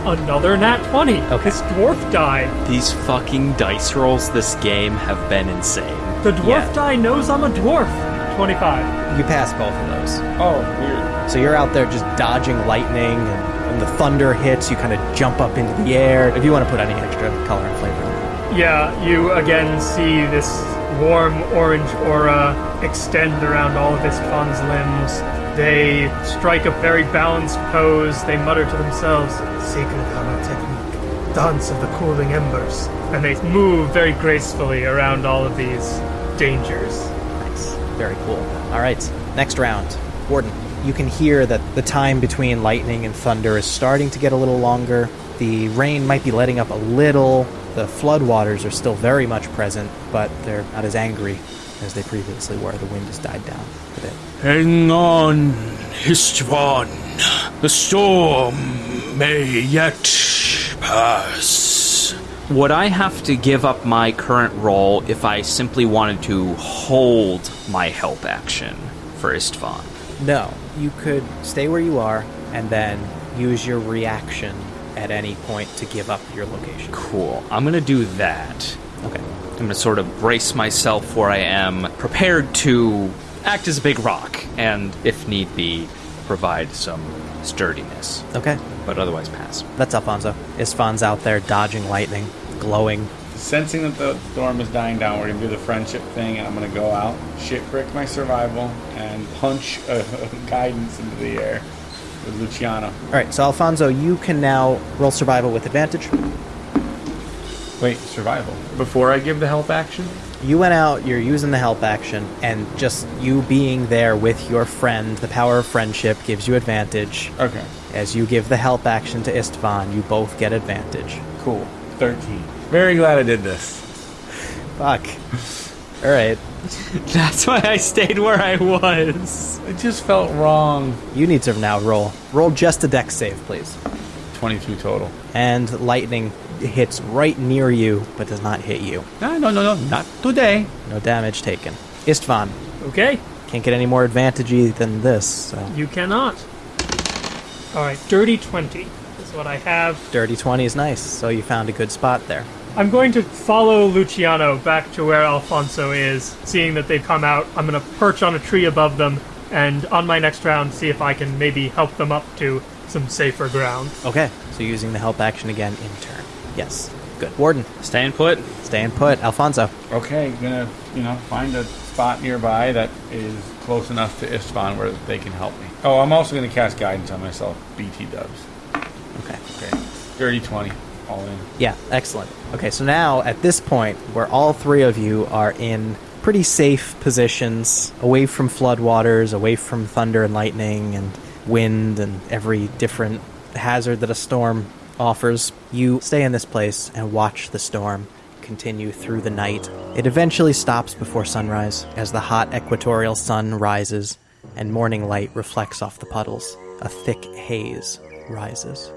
Another nat 20. Okay. This dwarf die. These fucking dice rolls this game have been insane. The dwarf Yeah. die knows I'm a dwarf. 25. You pass both of those. Oh, weird. So you're out there just dodging lightning, and when the thunder hits, you kind of jump up into the air. If you want to put any extra color and flavor on it. Yeah, you again see this warm orange aura extend around all of Istvan's limbs. They strike a very balanced pose. They mutter to themselves, Sacred Hammer Technique, Dance of the Cooling Embers. And they move very gracefully around all of these dangers. Nice. Very cool. All right. Next round. Warden, you can hear that the time between lightning and thunder is starting to get a little longer. The rain might be letting up a little. The floodwaters are still very much present, but they're not as angry as they previously were. The wind has died down a bit. Hang on, Istvan. The storm may yet pass. Would I have to give up my current role if I simply wanted to hold my help action for Istvan? No, you could stay where you are and then use your reaction at any point to give up your location. Cool. I'm gonna do that. Okay. I'm gonna sort of brace myself where I am, prepared to act as a big rock, and if need be, provide some sturdiness. Okay. But otherwise, pass. That's Alfonso. Istvan's out there dodging lightning, glowing. Sensing that the storm is dying down, we're gonna do the friendship thing, and I'm gonna go out, shit brick my survival, and punch a, guidance into the air with Luciano. All right, so Alfonso, you can now roll survival with advantage. Wait, survival. Before I give the help action? You went out, you're using the help action, and just you being there with your friend, the power of friendship gives you advantage. Okay, As you give the help action to Istvan, you both get advantage. cool. 13. Very glad I did this. Fuck. All right, That's why I stayed where I was. It just felt wrong. you need to now roll. Roll just a dex save, please. 22 total. And lightning hits right near you, but does not hit you. No, no, no, no, not today. No damage taken. Istvan, Okay, can't get any more advantagey than this, so. you cannot. Alright, dirty 20 is what I have. Dirty 20 is nice, so you found a good spot there. I'm going to follow Luciano back to where Alfonso is, seeing that they've come out. I'm going to perch on a tree above them, and on my next round, see if I can maybe help them up to some safer ground. Okay, so using the help action again in turn. Yes, good. Warden, Staying put. staying put. Alfonso. Okay, gonna, you know, find a spot nearby that is close enough to Istvan where they can help me. Oh, I'm also gonna cast guidance on myself. BT dubs. Okay. Okay. Dirty 20. All in. Yeah, excellent. Okay, so now at this point, where all three of you are in pretty safe positions, away from floodwaters, away from thunder and lightning and wind and every different hazard that a storm offers, you stay in this place and watch the storm continue through the night. It eventually stops before sunrise as the hot equatorial sun rises and morning light reflects off the puddles. A thick haze rises.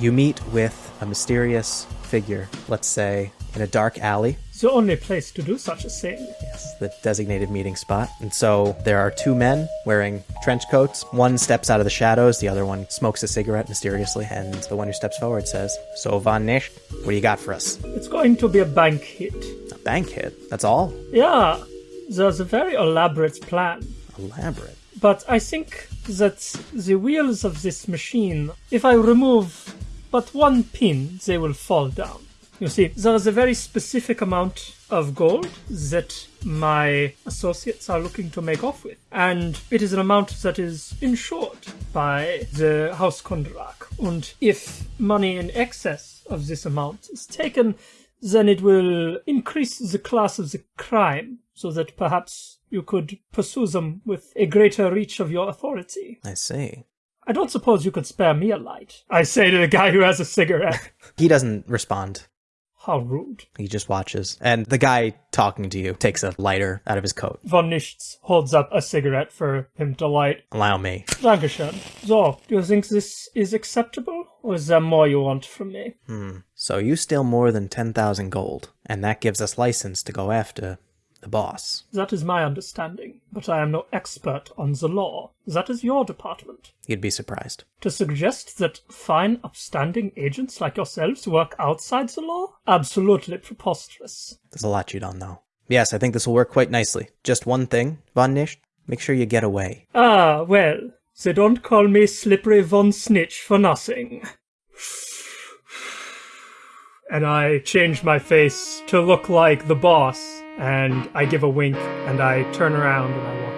You meet with a mysterious figure, let's say, in a dark alley. It's the only place to do such a thing. Yes, the designated meeting spot. And so there are two men wearing trench coats. One steps out of the shadows, the other one smokes a cigarette mysteriously, and the one who steps forward says, So, Von Nichts, what do you got for us? It's going to be a bank hit. A bank hit. That's all? Yeah, there's a very elaborate plan. Elaborate. But I think that the wheels of this machine, if I remove but one pin, they will fall down. You see, there is a very specific amount of gold that my associates are looking to make off with. And it is an amount that is insured by the House Kundarak. And if money in excess of this amount is taken, then it will increase the class of the crime so that perhaps you could pursue them with a greater reach of your authority. I see. I don't suppose you could spare me a light. I say to the guy who has a cigarette. He doesn't respond. How rude. He just watches. And the guy talking to you takes a lighter out of his coat. Von Nichts holds up a cigarette for him to light. Allow me. Dankeschön. So, do you think this is acceptable? Or is there more you want from me? Hmm. So you steal more than 10,000 gold, and that gives us license to go after the boss. That is my understanding, but I am no expert on the law. That is your department. You'd be surprised. To suggest that fine, upstanding agents like yourselves work outside the law? Absolutely preposterous. There's a lot you don't know. Yes, I think this will work quite nicely. Just one thing, Von Nichts, make sure you get away. Ah, well, they don't call me Slippery Von Snitch for nothing. And I change my face to look like the boss, and I give a wink, and I turn around and I walk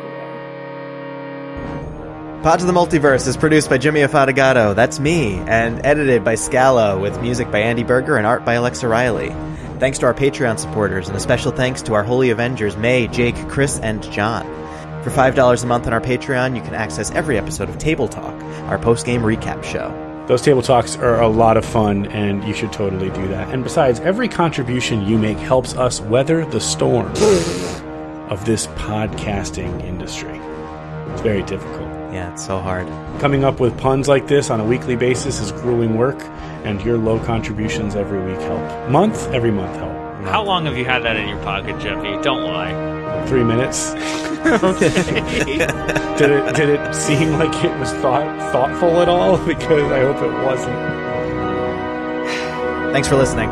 away. Pod to the Multiverse is produced by Jimmy Afatigato, that's me, and edited by Scala, with music by Andy Berger and art by Alexa Riley. Thanks to our Patreon supporters, and a special thanks to our Holy Avengers, May, Jake, Chris, and John. For $5 a month on our Patreon, you can access every episode of Table Talk, our post-game recap show. Those table talks are a lot of fun, and you should totally do that. And besides, every contribution you make helps us weather the storm of this podcasting industry. It's very difficult. Yeah, it's so hard. Coming up with puns like this on a weekly basis is grueling work, and your low contributions every week help. Month, every month help. How long have you had that in your pocket, Jeffy? Don't lie. Three minutes. Okay. did it did it seem like it was thought thoughtful at all? Because I hope it wasn't. Thanks for listening.